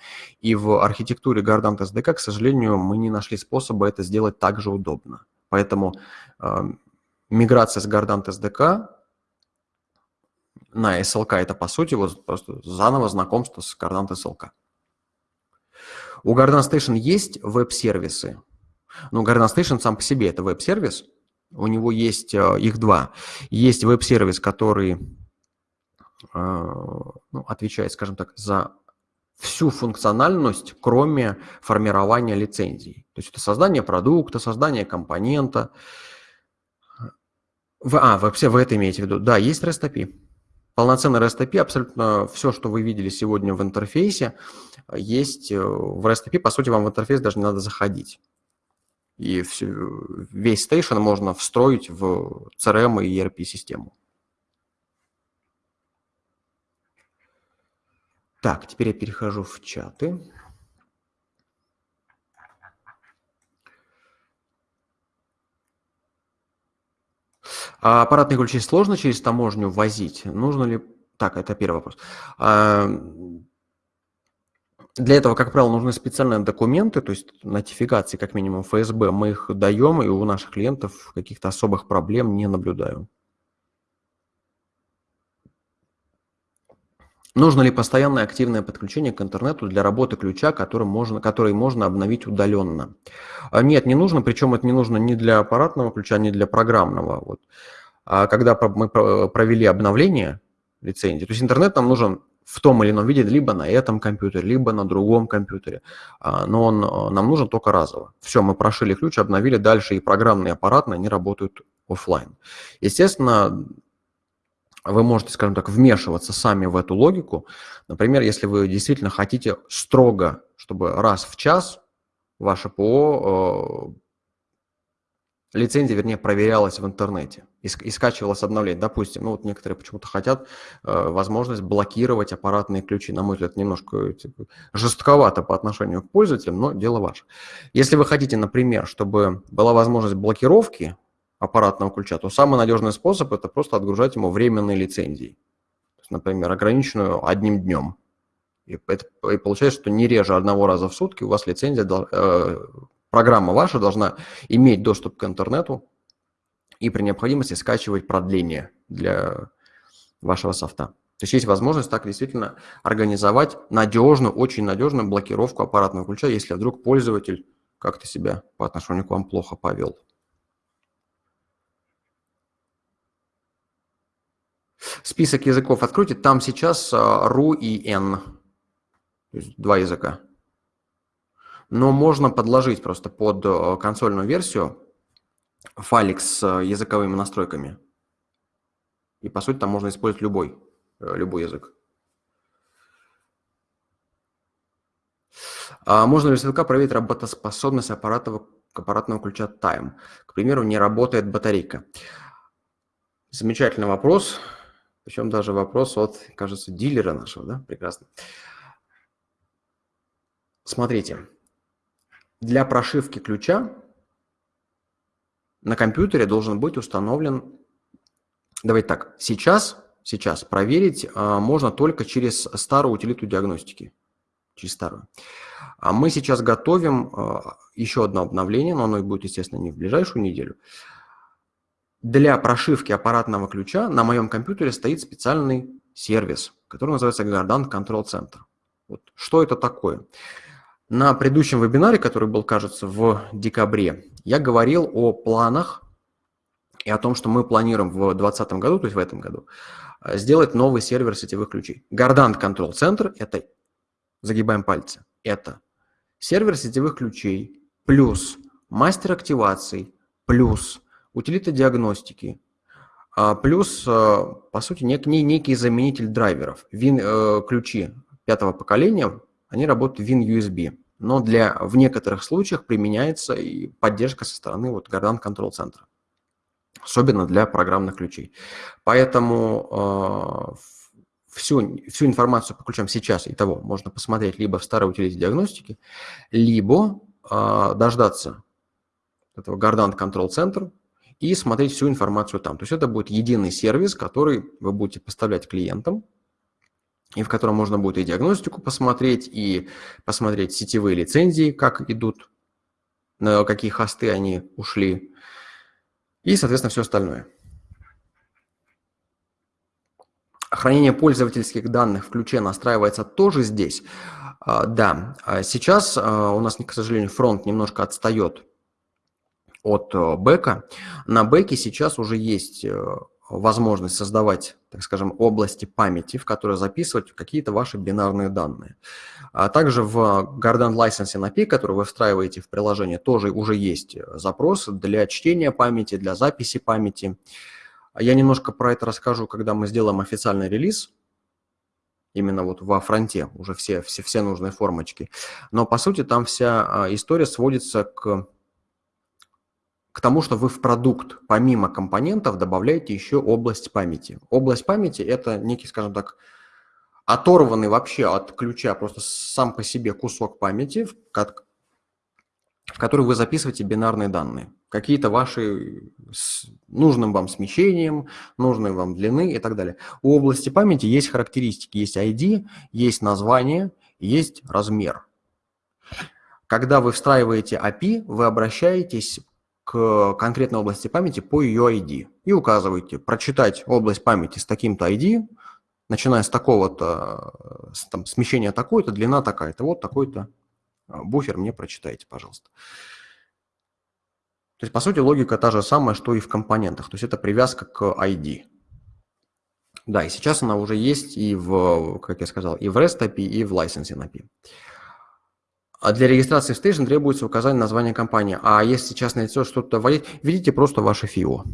И в архитектуре Gardant SDK, к сожалению, мы не нашли способа это сделать так же удобно. Поэтому эм, миграция с Gardant SDK на SLK – это, по сути, вот просто заново знакомство с Gardant SLK. У Gardant Station есть веб-сервисы. Ну, Gardant Station сам по себе – это веб-сервис. У него есть, э, их два. Есть веб-сервис, который э, ну, отвечает, скажем так, за всю функциональность, кроме формирования лицензий. То есть это создание продукта, создание компонента. В, а, вообще вы это имеете в виду? Да, есть REST API. Полноценный REST API, абсолютно все, что вы видели сегодня в интерфейсе, есть э, в REST API. По сути, вам в интерфейс даже не надо заходить. И все, весь стейшн можно встроить в CRM и ERP-систему. Так, теперь я перехожу в чаты. А аппаратные ключи сложно через таможню возить? Нужно ли... Так, это первый вопрос. А, для этого, как правило, нужны специальные документы, то есть нотификации, как минимум ФСБ. Мы их даем, и у наших клиентов каких-то особых проблем не наблюдаю. Нужно ли постоянное активное подключение к интернету для работы ключа, который можно, который можно обновить удаленно? А, нет, не нужно, причем это не нужно ни для аппаратного ключа, ни для программного. Вот. А когда мы провели обновление лицензии, то есть интернет нам нужен в том или ином виде, либо на этом компьютере, либо на другом компьютере, а, но он нам нужен только разово. Все, мы прошили ключ, обновили, дальше и программные, и аппаратные, они работают офлайн. Естественно, вы можете, скажем так, вмешиваться сами в эту логику. Например, если вы действительно хотите строго, чтобы раз в час ваше ПО, э, лицензия, вернее, проверялась в интернете и, и скачивалась обновление. Допустим, ну вот некоторые почему-то хотят э, возможность блокировать аппаратные ключи. На мой взгляд, немножко типа, жестковато по отношению к пользователям, но дело ваше. Если вы хотите, например, чтобы была возможность блокировки аппаратного ключа, то самый надежный способ – это просто отгружать ему временные лицензии. Например, ограниченную одним днем. И, это, и получается, что не реже одного раза в сутки у вас лицензия, э, программа ваша должна иметь доступ к интернету и при необходимости скачивать продление для вашего софта. То есть есть возможность так действительно организовать надежную, очень надежную блокировку аппаратного ключа, если вдруг пользователь как-то себя по отношению к вам плохо повел. Список языков откройте, там сейчас RU а, и N, то есть два языка. Но можно подложить просто под а, консольную версию файлик с а, языковыми настройками. И по сути там можно использовать любой, любой язык. А можно ли с языка проверить работоспособность аппаратного, аппаратного ключа Time? К примеру, не работает батарейка. Замечательный вопрос. Причем даже вопрос от, кажется, дилера нашего, да? Прекрасно. Смотрите, для прошивки ключа на компьютере должен быть установлен, давайте так, сейчас, сейчас проверить а, можно только через старую утилиту диагностики, через старую. А мы сейчас готовим а, еще одно обновление, но оно будет, естественно, не в ближайшую неделю для прошивки аппаратного ключа на моем компьютере стоит специальный сервис, который называется Gardant Control Center. Вот. Что это такое? На предыдущем вебинаре, который был, кажется, в декабре, я говорил о планах и о том, что мы планируем в 2020 году, то есть в этом году, сделать новый сервер сетевых ключей. Gardant Control Center – это, загибаем пальцы, это сервер сетевых ключей плюс мастер активаций плюс утилита диагностики, а, плюс, а, по сути, нек, некий заменитель драйверов. Win-ключи э, пятого поколения, они работают Win-USB, но для, в некоторых случаях применяется и поддержка со стороны вот Gardant Control Center, особенно для программных ключей. Поэтому э, всю, всю информацию по ключам сейчас и того можно посмотреть либо в старой утилите диагностики, либо э, дождаться этого Gardant Control Center, и смотреть всю информацию там. То есть это будет единый сервис, который вы будете поставлять клиентам, и в котором можно будет и диагностику посмотреть, и посмотреть сетевые лицензии, как идут, на какие хосты они ушли, и, соответственно, все остальное. Хранение пользовательских данных в ключе настраивается тоже здесь. А, да, а сейчас а, у нас, к сожалению, фронт немножко отстает от э, бэка. На бэке сейчас уже есть э, возможность создавать, так скажем, области памяти, в которые записывать какие-то ваши бинарные данные. А также в Gardant Licensing API, который вы встраиваете в приложение, тоже уже есть запрос для чтения памяти, для записи памяти. Я немножко про это расскажу, когда мы сделаем официальный релиз, именно вот во фронте, уже все, все, все нужные формочки. Но по сути там вся а, история сводится к к тому, что вы в продукт помимо компонентов добавляете еще область памяти. Область памяти – это некий, скажем так, оторванный вообще от ключа просто сам по себе кусок памяти, в который вы записываете бинарные данные. Какие-то ваши с нужным вам смещением, нужной вам длины и так далее. У области памяти есть характеристики, есть ID, есть название, есть размер. Когда вы встраиваете API, вы обращаетесь к конкретной области памяти по ее ID и указываете прочитать область памяти с таким-то ID, начиная с такого-то, там, смещения такой-то, длина такая-то, вот такой-то а, буфер мне прочитайте, пожалуйста. То есть, по сути, логика та же самая, что и в компонентах. То есть, это привязка к ID. Да, и сейчас она уже есть и в, как я сказал, и в REST API, и в Licensing API. А для регистрации в Station требуется указание названия компании. А если частное лицо что-то вводить, введите просто ваше ФИО.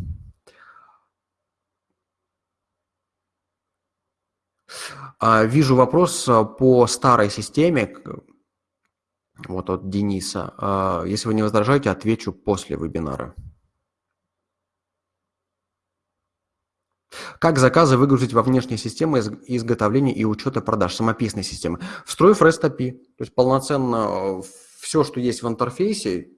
А, вижу вопрос а, по старой системе, вот от Дениса. Если вы не возражаете, отвечу после вебинара. Как заказы выгрузить во внешние системы изготовления и учета продаж, самописной системы? Встроив REST API, то есть полноценно э, все, что есть в интерфейсе,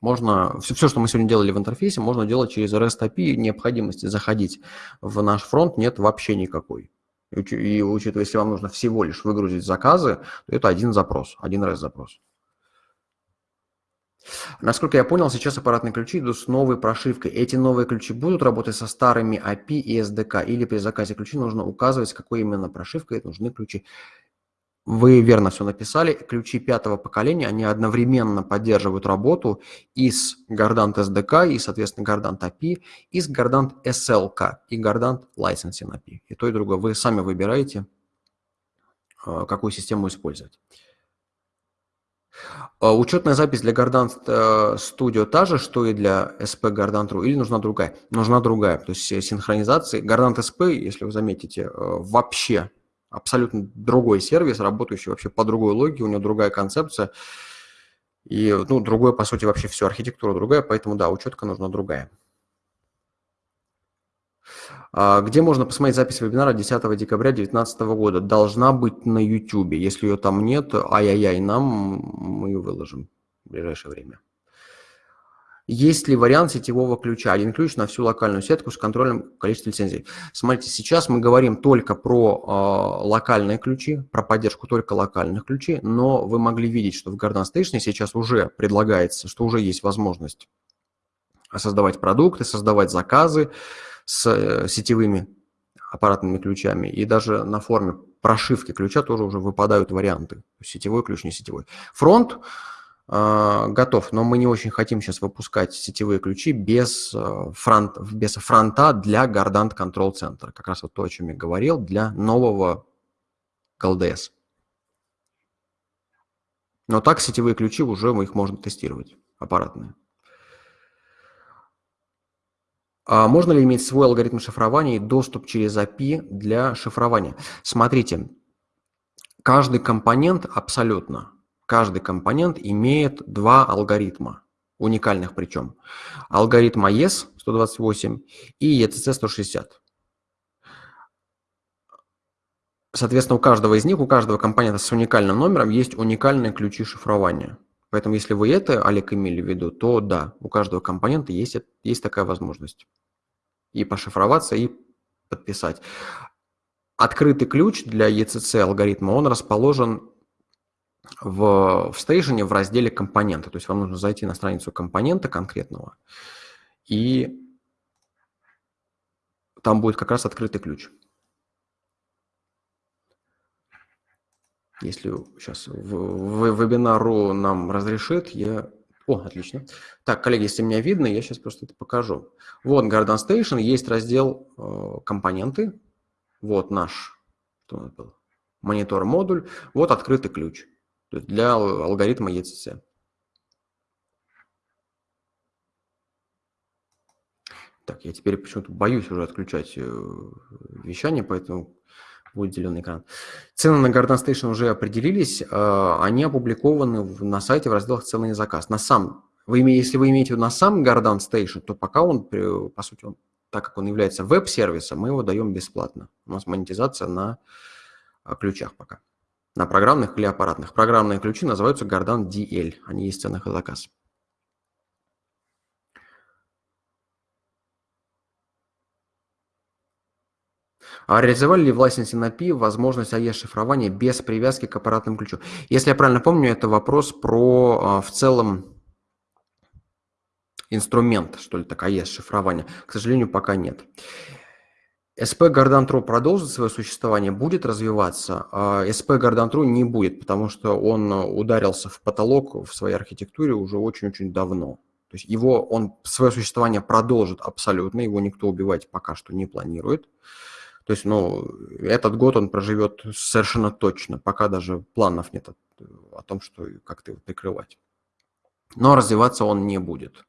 можно, все, все, что мы сегодня делали в интерфейсе, можно делать через REST API, необходимости заходить в наш фронт нет вообще никакой. И учитывая, если вам нужно всего лишь выгрузить заказы, то это один запрос, один REST-запрос. Насколько я понял, сейчас аппаратные ключи идут с новой прошивкой. Эти новые ключи будут работать со старыми API и SDK, или при заказе ключей нужно указывать, какой именно прошивкой нужны ключи. Вы верно все написали. Ключи пятого поколения, они одновременно поддерживают работу и с Gardant SDK, и, соответственно, Gardant API, и с Gardant SLK, и Gardant Licensing API. И то, и другое. Вы сами выбираете, э, какую систему использовать. А учетная запись для Gardant э, Studio та же, что и для SP Gardant.ru, или нужна другая? Нужна другая. То есть синхронизации. Gardant SP, если вы заметите, э, вообще абсолютно другой сервис, работающий вообще по другой логике, у него другая концепция. И, ну, другое, по сути, вообще все, архитектура другая, поэтому, да, учетка нужна другая. А, где можно посмотреть запись вебинара 10 декабря 2019 года? Должна быть на YouTube. Если ее там нет, ай-яй-яй, нам мы ее выложим в ближайшее время. Есть ли вариант сетевого ключа? Один ключ на всю локальную сетку с контролем количества лицензий. Смотрите, сейчас мы говорим только про э, локальные ключи, про поддержку только локальных ключей, но вы могли видеть, что в Garden Station сейчас уже предлагается, что уже есть возможность создавать продукты, создавать заказы, с э, сетевыми аппаратными ключами, и даже на форме прошивки ключа тоже уже выпадают варианты. Сетевой ключ, не сетевой. Фронт э, готов, но мы не очень хотим сейчас выпускать сетевые ключи без, э, фронт, без фронта для Gardant Control Center. Как раз вот то, о чем я говорил, для нового GLDS. Но так сетевые ключи уже их можно тестировать, аппаратные. А можно ли иметь свой алгоритм шифрования и доступ через API для шифрования? Смотрите, каждый компонент абсолютно, каждый компонент имеет два алгоритма, уникальных причем. Алгоритм AES 128 и ETC 160. Соответственно, у каждого из них, у каждого компонента с уникальным номером есть уникальные ключи шифрования. Поэтому если вы это, Олег, имели в виду, то да, у каждого компонента есть, есть такая возможность. И пошифроваться, и подписать. Открытый ключ для ECC алгоритма, он расположен в, в стейшене в разделе компоненты. То есть вам нужно зайти на страницу компонента конкретного, и там будет как раз открытый ключ. Если сейчас в, в вебинару нам разрешит, я О, отлично. Так, коллеги, если меня видно, я сейчас просто это покажу. Вот Garden Station, есть раздел э, компоненты. Вот наш что у нас был? монитор-модуль. Вот открытый ключ для алгоритма ECC. Так, я теперь почему-то боюсь уже отключать э, вещание, поэтому будет зеленый экран. Цены на Garden Station уже определились, э, они опубликованы на сайте в разделах «Цены и заказ». На сам, вы, если вы имеете на сам Garden Station, то пока он, по сути, он, так как он является веб-сервисом, мы его даем бесплатно. У нас монетизация на э, ключах пока. На программных или аппаратных. Программные ключи называются Garden DL, они есть в ценах и заказ. А реализовали ли в лайсенсе на API возможность AES-шифрования без привязки к аппаратному ключу? Если я правильно помню, это вопрос про а, в целом инструмент, что ли, так, AES-шифрования. К сожалению, пока нет. Gardan True продолжит свое существование, будет развиваться, а Gardan True не будет, потому что он ударился в потолок в своей архитектуре уже очень-очень давно. То есть его, он свое существование продолжит абсолютно, его никто убивать пока что не планирует. То есть, ну, этот год он проживет совершенно точно, пока даже планов нет о, о том, что как-то его прикрывать. Но развиваться он не будет.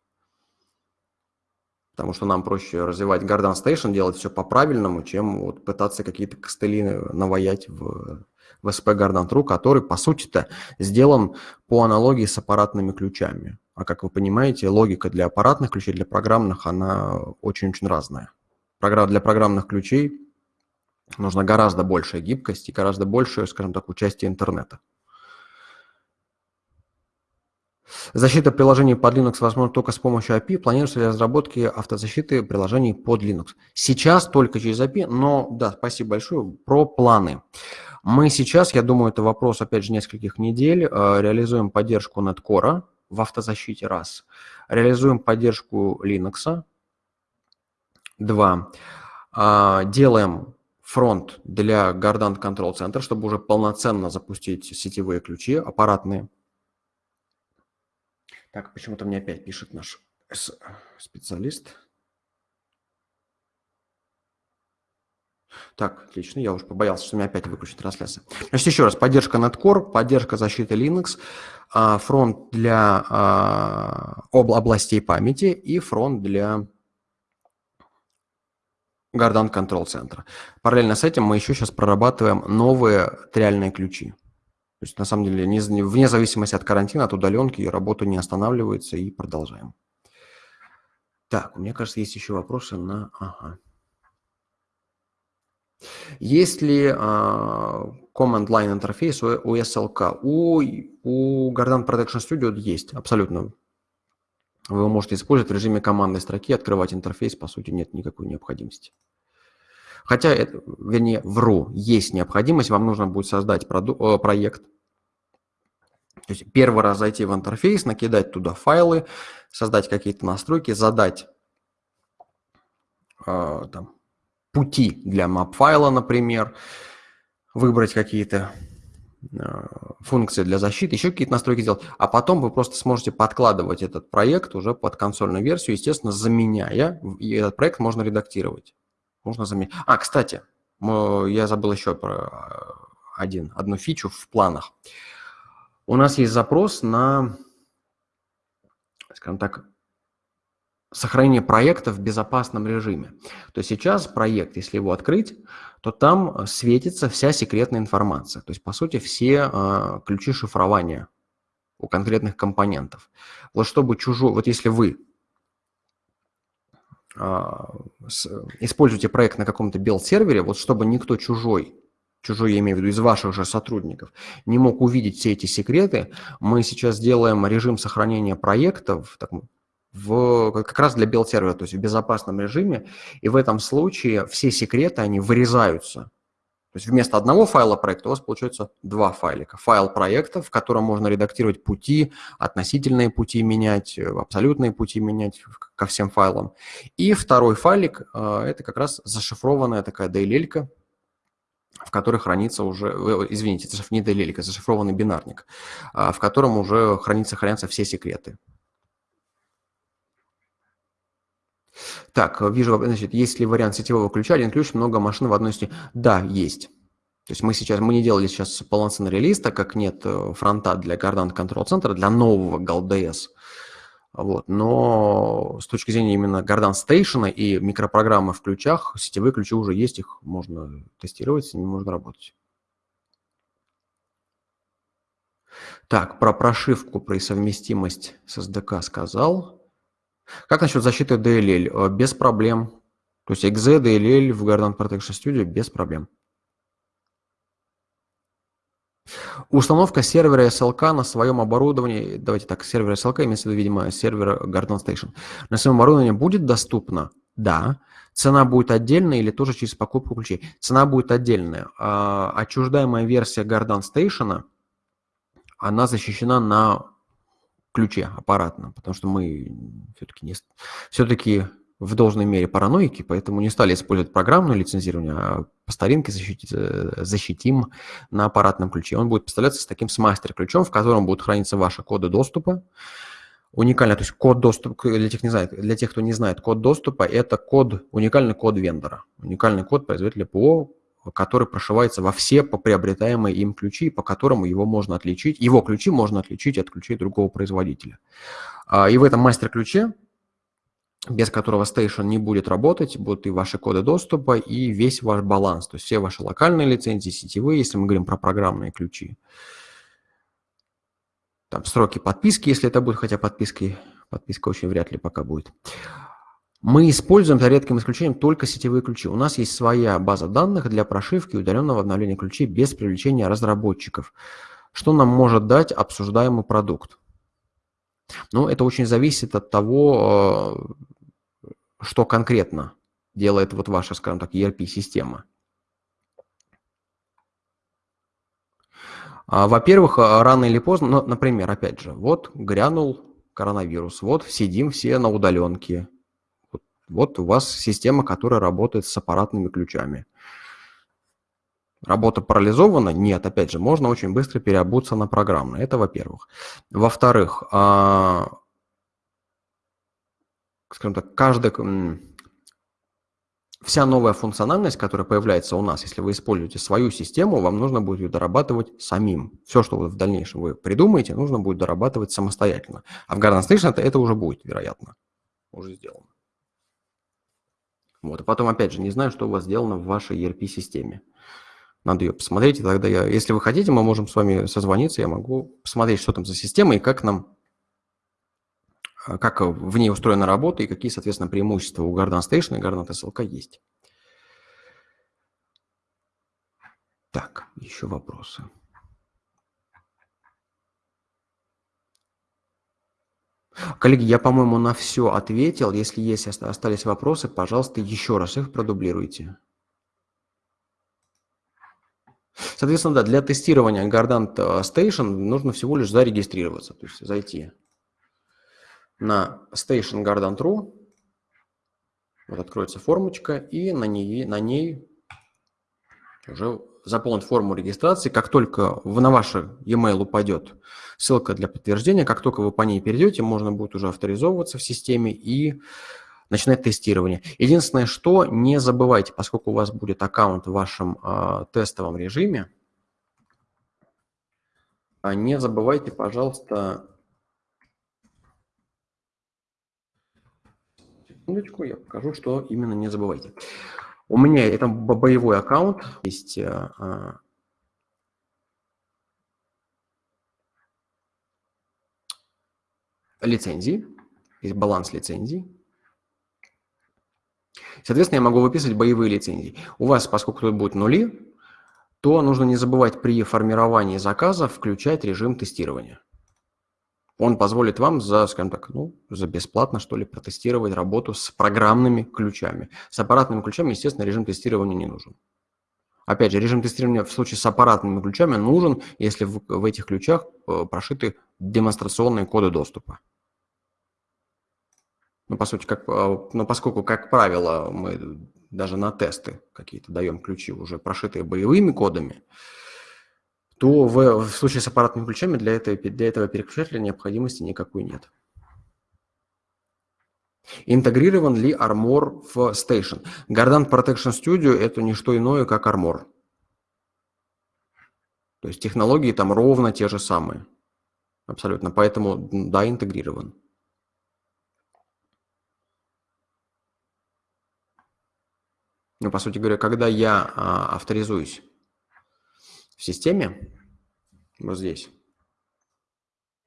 Потому что нам проще развивать Garden Station, делать все по-правильному, чем вот пытаться какие-то костыли наваять в, в SP Garden True, который, по сути-то, сделан по аналогии с аппаратными ключами. А как вы понимаете, логика для аппаратных ключей, для программных, она очень-очень разная. Для программных ключей нужна гораздо большая гибкость и гораздо большее, скажем так, участие интернета. Защита приложений под Linux возможно только с помощью API. Планируется ли разработки автозащиты приложений под Linux? Сейчас только через API, но да, спасибо большое. Про планы. Мы сейчас, я думаю, это вопрос, опять же, нескольких недель, э, реализуем поддержку Netcore в автозащите, раз. Реализуем поддержку Linux, два. А, делаем фронт для Gardant Control Center, чтобы уже полноценно запустить сетевые ключи аппаратные. Так, почему-то мне опять пишет наш специалист. Так, отлично, я уже побоялся, что меня опять выключит трансляция. Значит, еще раз, поддержка Netcore, поддержка защиты Linux, а, фронт для а, областей памяти и фронт для Garden Control Center. Параллельно с этим мы еще сейчас прорабатываем новые триальные ключи. То есть, на самом деле, вне зависимости от карантина, от удаленки, работа не останавливается и продолжаем. Так, меня, кажется, есть еще вопросы на... Ага. Есть ли uh, command line интерфейс у, у SLK? У, у Garden Protection Studio есть, абсолютно вы можете использовать в режиме командной строки, открывать интерфейс, по сути, нет никакой необходимости. Хотя, это, вернее, вру, есть необходимость, вам нужно будет создать э, проект. То есть первый раз зайти в интерфейс, накидать туда файлы, создать какие-то настройки, задать э, там, пути для map-файла, например, выбрать какие-то функции для защиты, еще какие-то настройки сделать, а потом вы просто сможете подкладывать этот проект уже под консольную версию, естественно, заменяя, и этот проект можно редактировать. Можно заменять. А, кстати, я забыл еще про э, один, одну фичу в планах. У нас есть запрос на, скажем так, сохранение проекта в безопасном режиме. То есть сейчас проект, если его открыть, то там э, светится вся секретная информация. То есть, по сути, все э, ключи шифрования у конкретных компонентов. Вот чтобы чужой, вот если вы э, с, используете проект на каком-то билд-сервере, вот чтобы никто чужой, чужой, я имею в виду, из ваших же сотрудников, не мог увидеть все эти секреты, мы сейчас делаем режим сохранения проектов, так, в, как раз для билд-сервера, то есть в безопасном режиме, и в этом случае все секреты, они вырезаются. То есть вместо одного файла проекта у вас получается два файлика. Файл проекта, в котором можно редактировать пути, относительные пути менять, абсолютные пути менять ко всем файлам. И второй файлик э, – это как раз зашифрованная такая DLL, в которой хранится уже, э, извините, это не DLL, зашифрованный бинарник, э, в котором уже хранится, хранятся все секреты Так, вижу, значит, есть ли вариант сетевого ключа, один ключ, много машин в одной сети? Да, есть. То есть мы сейчас, мы не делали сейчас полноценный релиз, так как нет э, фронта для Gardant Control Center, для нового GalDS. Вот. Но с точки зрения именно Gardant Station и микропрограммы в ключах, сетевые ключи уже есть, их можно тестировать, с ними можно работать. Так, про прошивку, про совместимость с SDK сказал. Как насчет защиты DLL? Э, без проблем. То есть exe, DLL в Gardant Protection Studio без проблем. Установка сервера SLK на своем оборудовании, давайте так, сервер SLK имеется в виду, видимо, сервер Garden Station, на своем оборудовании будет доступна? Да. Цена будет отдельная или тоже через покупку ключей? Цена будет отдельная. А, отчуждаемая версия Garden Station, она защищена на ключе аппаратном, потому что мы все-таки не, все-таки в должной мере параноики, поэтому не стали использовать программное лицензирование, а по старинке защитить, защитим на аппаратном ключе. Он будет поставляться с таким с мастер-ключом, в котором будут храниться ваши коды доступа. Уникально, то есть код доступа, для тех, не знает, для тех, кто не знает, код доступа – это код, уникальный код вендора, уникальный код производителя ПО, который прошивается во все приобретаемые им ключи, по которому его можно отличить, его ключи можно отличить от ключей другого производителя. А, и в этом мастер-ключе без которого Station не будет работать, будут и ваши коды доступа, и весь ваш баланс, то есть все ваши локальные лицензии, сетевые, если мы говорим про программные ключи. Там сроки подписки, если это будет, хотя подписки, подписка очень вряд ли пока будет. Мы используем, за редким исключением, только сетевые ключи. У нас есть своя база данных для прошивки и удаленного обновления ключей без привлечения разработчиков. Что нам может дать обсуждаемый продукт? Ну, это очень зависит от того, что конкретно делает вот ваша, скажем так, ERP-система? А, во-первых, а, рано или поздно, ну, например, опять же, вот грянул коронавирус, вот сидим все на удаленке, вот, у вас система, которая работает с аппаратными ключами. Работа парализована? Нет, опять же, можно очень быстро переобуться на программное. Это во-первых. Во-вторых, а, скажем так, каждая, вся новая функциональность, которая появляется у нас, если вы используете свою систему, вам нужно будет ее дорабатывать самим. Все, что в дальнейшем вы придумаете, нужно будет дорабатывать самостоятельно. А в Garden Station это, это уже будет, вероятно, уже сделано. Вот, и потом, опять же, не знаю, что у вас сделано в вашей ERP-системе. Надо ее посмотреть, и тогда я, если вы хотите, мы можем с вами созвониться, я могу посмотреть, что там за система и как нам а как в ней устроена работа и какие, соответственно, преимущества у Garden Station и Garden SLK есть. Так, еще вопросы. Коллеги, я, по-моему, на все ответил. Если есть остались вопросы, пожалуйста, еще раз их продублируйте. Соответственно, да, для тестирования Gardant Station нужно всего лишь зарегистрироваться, то есть зайти на Station Garden.ru. Вот откроется формочка, и на ней, на ней уже заполнить форму регистрации. Как только на ваш e-mail упадет ссылка для подтверждения, как только вы по ней перейдете, можно будет уже авторизовываться в системе и начинать тестирование. Единственное, что не забывайте, поскольку у вас будет аккаунт в вашем э, тестовом режиме, а не забывайте, пожалуйста, секундочку, я покажу, что именно не забывайте. У меня это боевой аккаунт, есть а, лицензии, есть баланс лицензий. Соответственно, я могу выписывать боевые лицензии. У вас, поскольку тут будут нули, то нужно не забывать при формировании заказа включать режим тестирования он позволит вам за, скажем так, ну, за бесплатно, что ли, протестировать работу с программными ключами. С аппаратными ключами, естественно, режим тестирования не нужен. Опять же, режим тестирования в случае с аппаратными ключами нужен, если в, в этих ключах э, прошиты демонстрационные коды доступа. Ну, по сути, как, э, ну, поскольку, как правило, мы даже на тесты какие-то даем ключи, уже прошитые боевыми кодами, то в, в случае с аппаратными ключами для этого, для этого переключателя необходимости никакой нет. Интегрирован ли Armor в Station? Gardant Protection Studio – это не что иное, как Armor. То есть технологии там ровно те же самые. Абсолютно. Поэтому, да, интегрирован. Ну, по сути говоря, когда я а, авторизуюсь в системе, вот здесь,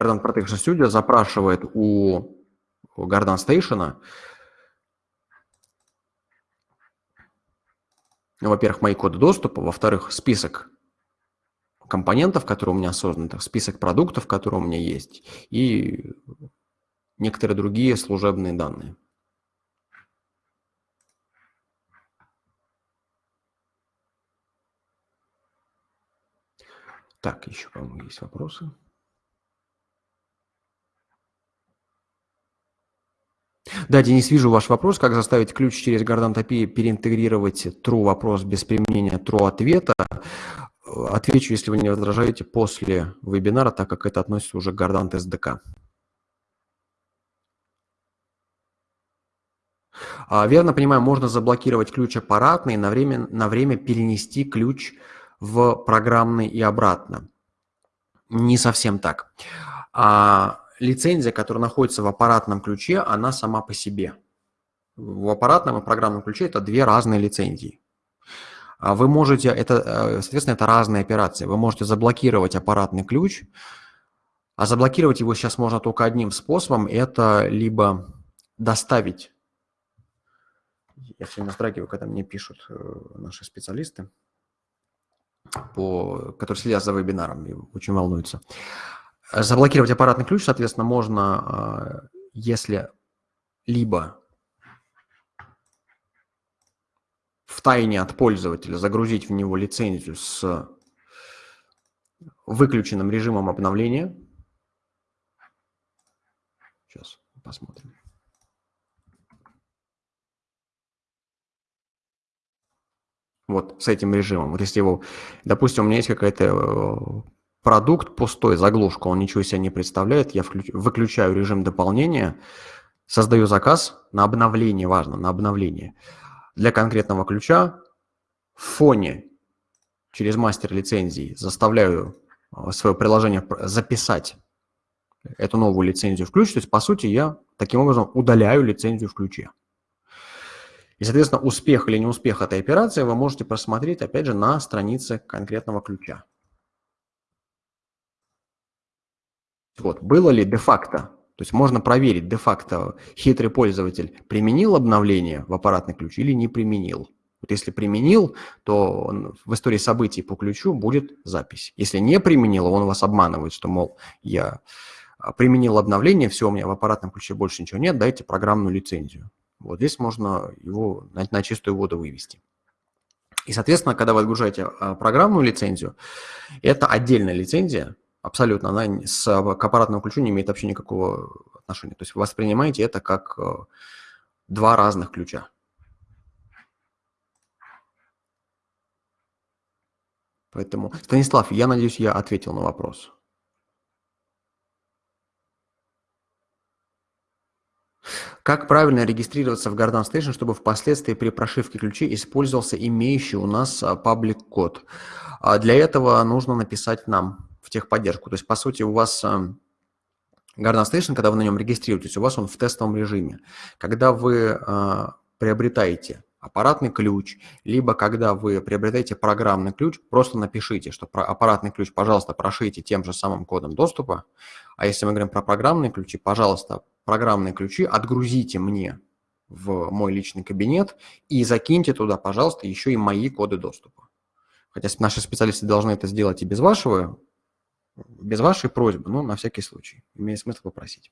Gardant Protection Studio запрашивает у Garden Station, во-первых, мои коды доступа, во-вторых, список компонентов, которые у меня созданы, список продуктов, которые у меня есть, и некоторые другие служебные данные. Так, еще, по-моему, есть вопросы. Да, Денис, вижу ваш вопрос. Как заставить ключ через API переинтегрировать true вопрос без применения true ответа? Отвечу, если вы не возражаете, после вебинара, так как это относится уже к Gardant SDK. А, верно понимаю, можно заблокировать ключ аппаратный и на время, на время перенести ключ в программный и обратно. Не совсем так. А, лицензия, которая находится в аппаратном ключе, она сама по себе. В аппаратном и программном ключе это две разные лицензии. А вы можете, это, э, соответственно, это разные операции. Вы можете заблокировать аппаратный ключ, а заблокировать его сейчас можно только одним способом. Это либо доставить, я все время вздрагиваю, когда мне пишут э, наши специалисты, по, которые следят за вебинаром и очень волнуются. Заблокировать аппаратный ключ, соответственно, можно, э, если либо в тайне от пользователя загрузить в него лицензию с выключенным режимом обновления. Сейчас посмотрим. Вот с этим режимом. Вот если его, допустим, у меня есть какая-то э, продукт пустой, заглушка, он ничего себе не представляет, я включ, выключаю режим дополнения, создаю заказ на обновление, важно, на обновление для конкретного ключа в фоне через мастер лицензии заставляю а, свое приложение записать эту новую лицензию в ключ. То есть, по сути, я таким образом удаляю лицензию в ключе. И, соответственно, успех или неуспех этой операции вы можете просмотреть, опять же, на странице конкретного ключа. Вот, было ли де-факто то есть можно проверить де-факто, хитрый пользователь применил обновление в аппаратный ключ или не применил. Вот если применил, то в истории событий по ключу будет запись. Если не применил, он вас обманывает, что, мол, я а, применил обновление, все, у меня в аппаратном ключе больше ничего нет, дайте программную лицензию. Вот здесь можно его на, на чистую воду вывести. И, соответственно, когда вы отгружаете а, программную лицензию, это отдельная лицензия, Абсолютно. Она с, к аппаратному ключу не имеет вообще никакого отношения. То есть вы воспринимаете это как э, два разных ключа. Поэтому, Станислав, я надеюсь, я ответил на вопрос. Как правильно регистрироваться в Garden Station, чтобы впоследствии при прошивке ключей использовался имеющий у нас паблик код? А для этого нужно написать нам в техподдержку. То есть, по сути, у вас эм, Garden Station, когда вы на нем регистрируетесь, у вас он в тестовом режиме. Когда вы э, приобретаете аппаратный ключ, либо когда вы приобретаете программный ключ, просто напишите, что аппаратный ключ, пожалуйста, прошите тем же самым кодом доступа. А если мы говорим про программные ключи, пожалуйста, программные ключи отгрузите мне в мой личный кабинет и закиньте туда, пожалуйста, еще и мои коды доступа. Хотя наши специалисты должны это сделать и без вашего без вашей просьбы, но на всякий случай, имеет смысл попросить.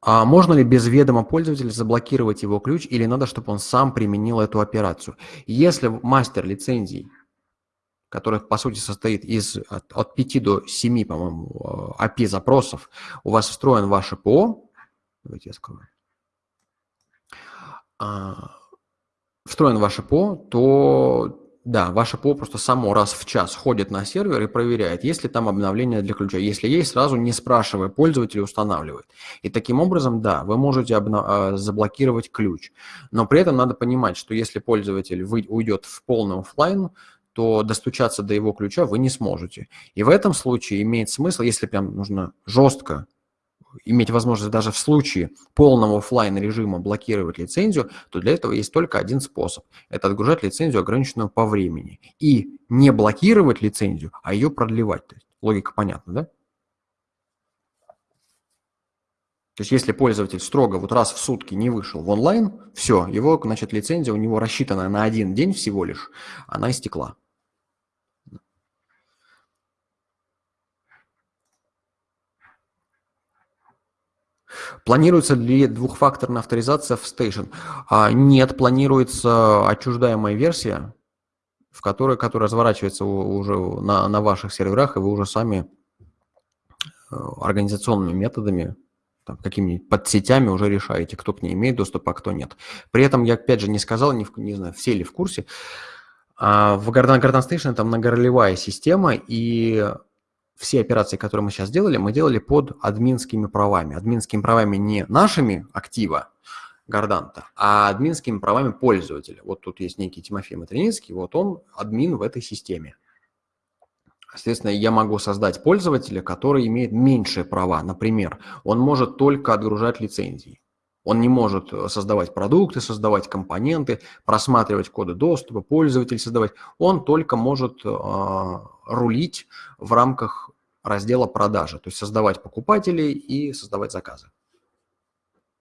А можно ли без ведома пользователя заблокировать его ключ или надо, чтобы он сам применил эту операцию? Если мастер лицензий, который по сути состоит из от, от 5 до 7, по-моему, API запросов, у вас встроен ваше ПО, давайте я скажу, а, встроен ваше ПО, то да, ваше ПО просто само раз в час ходит на сервер и проверяет, есть ли там обновление для ключа. Если есть, сразу не спрашивая пользователя, устанавливает. И таким образом, да, вы можете обна- заблокировать ключ. Но при этом надо понимать, что если пользователь вы- уйдет в полный офлайн, то достучаться до его ключа вы не сможете. И в этом случае имеет смысл, если прям нужно жестко иметь возможность даже в случае полного офлайн режима блокировать лицензию, то для этого есть только один способ. Это отгружать лицензию, ограниченную по времени. И не блокировать лицензию, а ее продлевать. Логика понятна, да? То есть если пользователь строго вот раз в сутки не вышел в онлайн, все, его, значит, лицензия у него рассчитана на один день всего лишь, она истекла. Планируется ли двухфакторная авторизация в Station? А, нет, планируется отчуждаемая версия, в которой, которая разворачивается уже на, на ваших серверах, и вы уже сами э, организационными методами, какими-нибудь подсетями уже решаете, кто к ней имеет доступ, а кто нет. При этом я, опять же, не сказал, не, в, не знаю, все ли в курсе, а в Garden, Garden Station это многоролевая система, и все операции, которые мы сейчас делали, мы делали под админскими правами. Админскими правами не нашими актива Горданта, а админскими правами пользователя. Вот тут есть некий Тимофей Матриницкий, вот он админ в этой системе. Соответственно, я могу создать пользователя, который имеет меньшие права. Например, он может только отгружать лицензии. Он не может создавать продукты, создавать компоненты, просматривать коды доступа, пользователь создавать. Он только может э, рулить в рамках раздела продажи, то есть создавать покупателей и создавать заказы.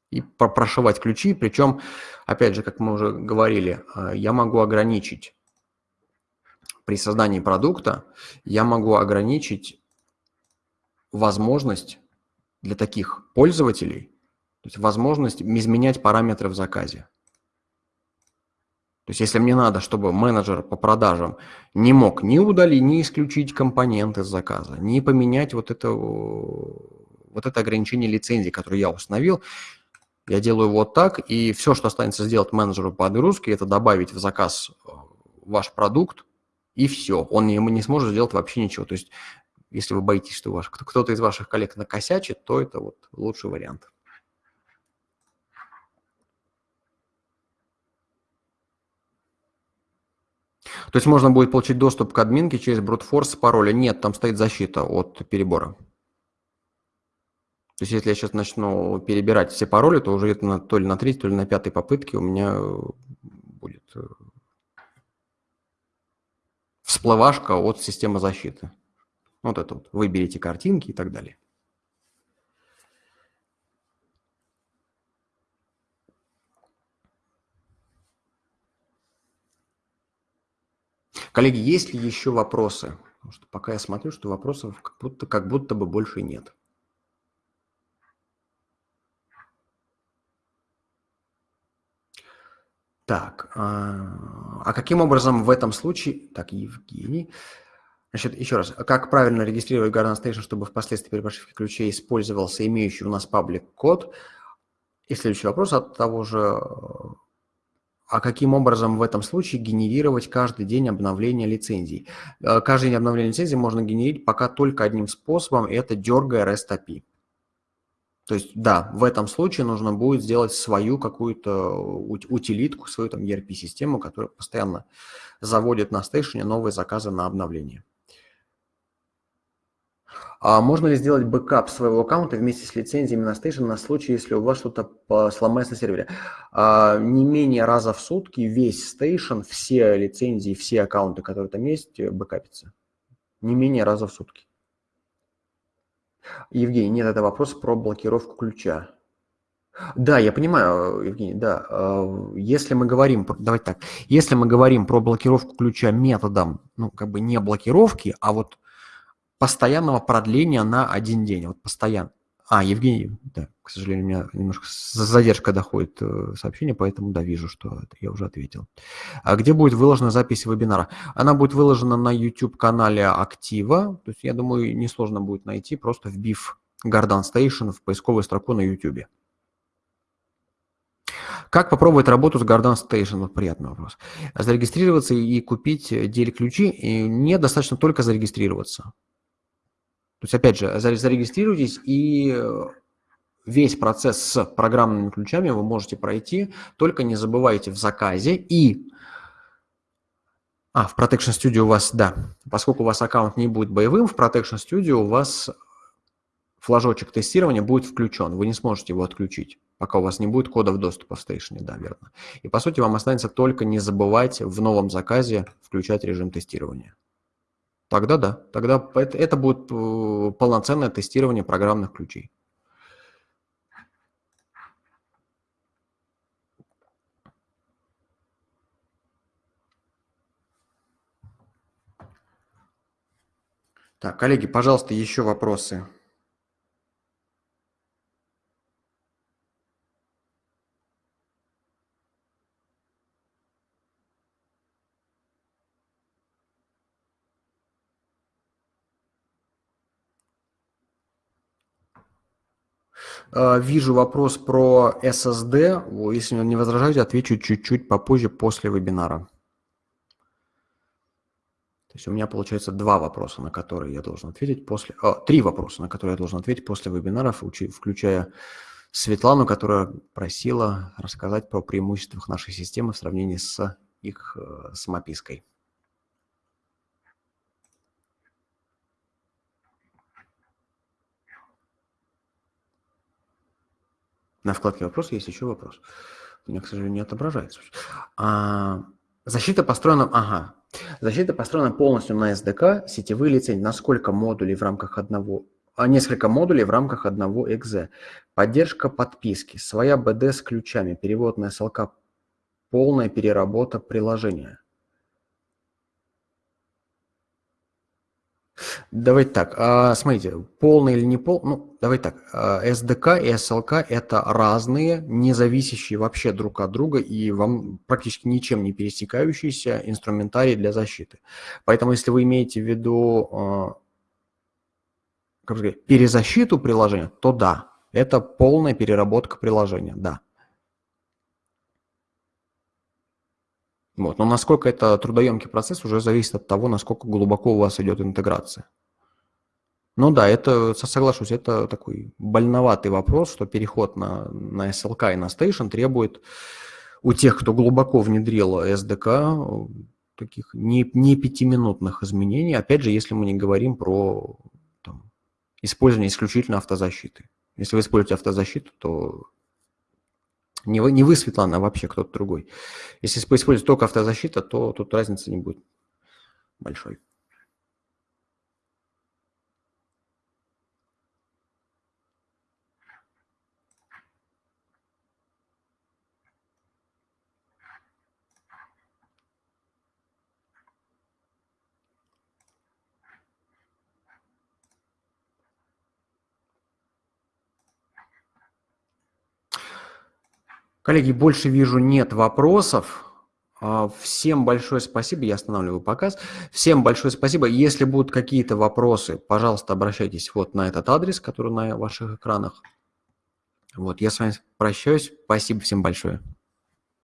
И прошивать ключи, причем, опять же, как мы уже говорили, э, я могу ограничить при создании продукта, я могу ограничить возможность для таких пользователей, то есть возможность изменять параметры в заказе. То есть если мне надо, чтобы менеджер по продажам не мог ни удалить, ни исключить компонент из заказа, ни поменять вот это, вот это ограничение лицензии, которое я установил, я делаю вот так, и все, что останется сделать менеджеру по отгрузке, это добавить в заказ э, ваш продукт, и все. Он не, не сможет сделать вообще ничего. То есть если вы боитесь, что ваш, кто-то из ваших коллег накосячит, то это вот лучший вариант. То есть можно будет получить доступ к админке через брутфорс пароля? Нет, там стоит защита от перебора. То есть если я сейчас начну перебирать все пароли, то уже это на, то ли на третьей, то ли на пятой попытке у меня будет э, всплывашка от системы защиты. Вот это вот. Выберите картинки и так далее. Коллеги, есть ли еще вопросы? Потому что пока я смотрю, что вопросов как будто, как будто бы больше нет. Так, а, а каким образом в этом случае... Так, Евгений... Значит, еще раз, как правильно регистрировать Garden Station, чтобы впоследствии при прошивке ключей использовался имеющий у нас паблик код? И следующий вопрос от того же а каким образом в этом случае генерировать каждый день обновления лицензий? Э, каждый день обновления лицензий можно генерить пока только одним способом, это дергая REST API. То есть, да, в этом случае нужно будет сделать свою какую-то утилитку, свою там ERP-систему, которая постоянно заводит на Station е новые заказы на обновление. А можно ли сделать бэкап своего аккаунта вместе с лицензиями на Station на случай, если у вас что-то сломается на сервере? А, не менее раза в сутки весь Station, все лицензии, все аккаунты, которые там есть, э, бэкапятся. Не менее раза в сутки. Евгений, нет, это вопрос про блокировку ключа. Да, я понимаю, Евгений, да. А, если мы говорим, давайте так, если мы говорим про блокировку ключа методом, ну, как бы не блокировки, а вот постоянного продления на один день. Вот постоянно. А, Евгений, да, к сожалению, у меня немножко задержка доходит э, сообщение, поэтому, да, вижу, что я уже ответил. А где будет выложена запись вебинара? Она будет выложена на YouTube-канале Актива, то есть, я думаю, несложно будет найти, просто вбив Garden Station в поисковую строку на YouTube. Как попробовать работу с Garden Station? Вот приятный вопрос. Зарегистрироваться и купить DL-ключи недостаточно только зарегистрироваться. То есть, опять же, зарегистрируйтесь и весь процесс с программными ключами вы можете пройти, только не забывайте в заказе и... А, в Protection Studio у вас, да, поскольку у вас аккаунт не будет боевым, в Protection Studio у вас флажочек тестирования будет включен, вы не сможете его отключить, пока у вас не будет кодов доступа в Station, да, верно. И по сути вам останется только не забывать в новом заказе включать режим тестирования. Тогда да, тогда это, это будет э, полноценное тестирование программных ключей. Так, коллеги, пожалуйста, еще вопросы. А, вижу вопрос про SSD. Если не возражаете, отвечу чуть-чуть попозже после вебинара. То есть у меня получается два вопроса, на которые я должен ответить после... О, три вопроса, на которые я должен ответить после вебинаров, включая Светлану, которая просила рассказать про преимущества нашей системы в сравнении с их э, самопиской. На вкладке «Вопросы» есть еще вопрос. У меня, к сожалению, не отображается. А, защита построена... Ага, Защита построена полностью на SDK, сетевые лицензии, на сколько модулей в рамках одного, а несколько модулей в рамках одного exe. Поддержка подписки, своя BD с ключами, перевод на SLK, полная переработка приложения. Давайте так, а, смотрите, полный или не полный, ну, давайте так, а, SDK и SLK – это разные, не зависящие вообще друг от друга и вам практически ничем не пересекающиеся инструментарии для защиты. Поэтому, если вы имеете в виду, а, как сказать, перезащиту приложения, то да, это полная переработка приложения, да. Вот. Но насколько это трудоемкий процесс, уже зависит от того, насколько глубоко у вас идет интеграция. Ну да, это, соглашусь, это такой больноватый вопрос, что переход на, на SLK и на Station требует у тех, кто глубоко внедрил SDK, таких не, не пятиминутных изменений. Опять же, если мы не говорим про там, использование исключительно автозащиты. Если вы используете автозащиту, то не вы, не вы, Светлана, а вообще кто-то другой. Если использовать только автозащита, то тут разницы не будет большой. Коллеги, больше вижу нет вопросов. А, всем большое спасибо, я останавливаю показ. Всем большое спасибо. Если будут какие-то вопросы, пожалуйста, обращайтесь вот на этот адрес, который на ваших экранах. Вот, я с вами прощаюсь. Спасибо всем большое.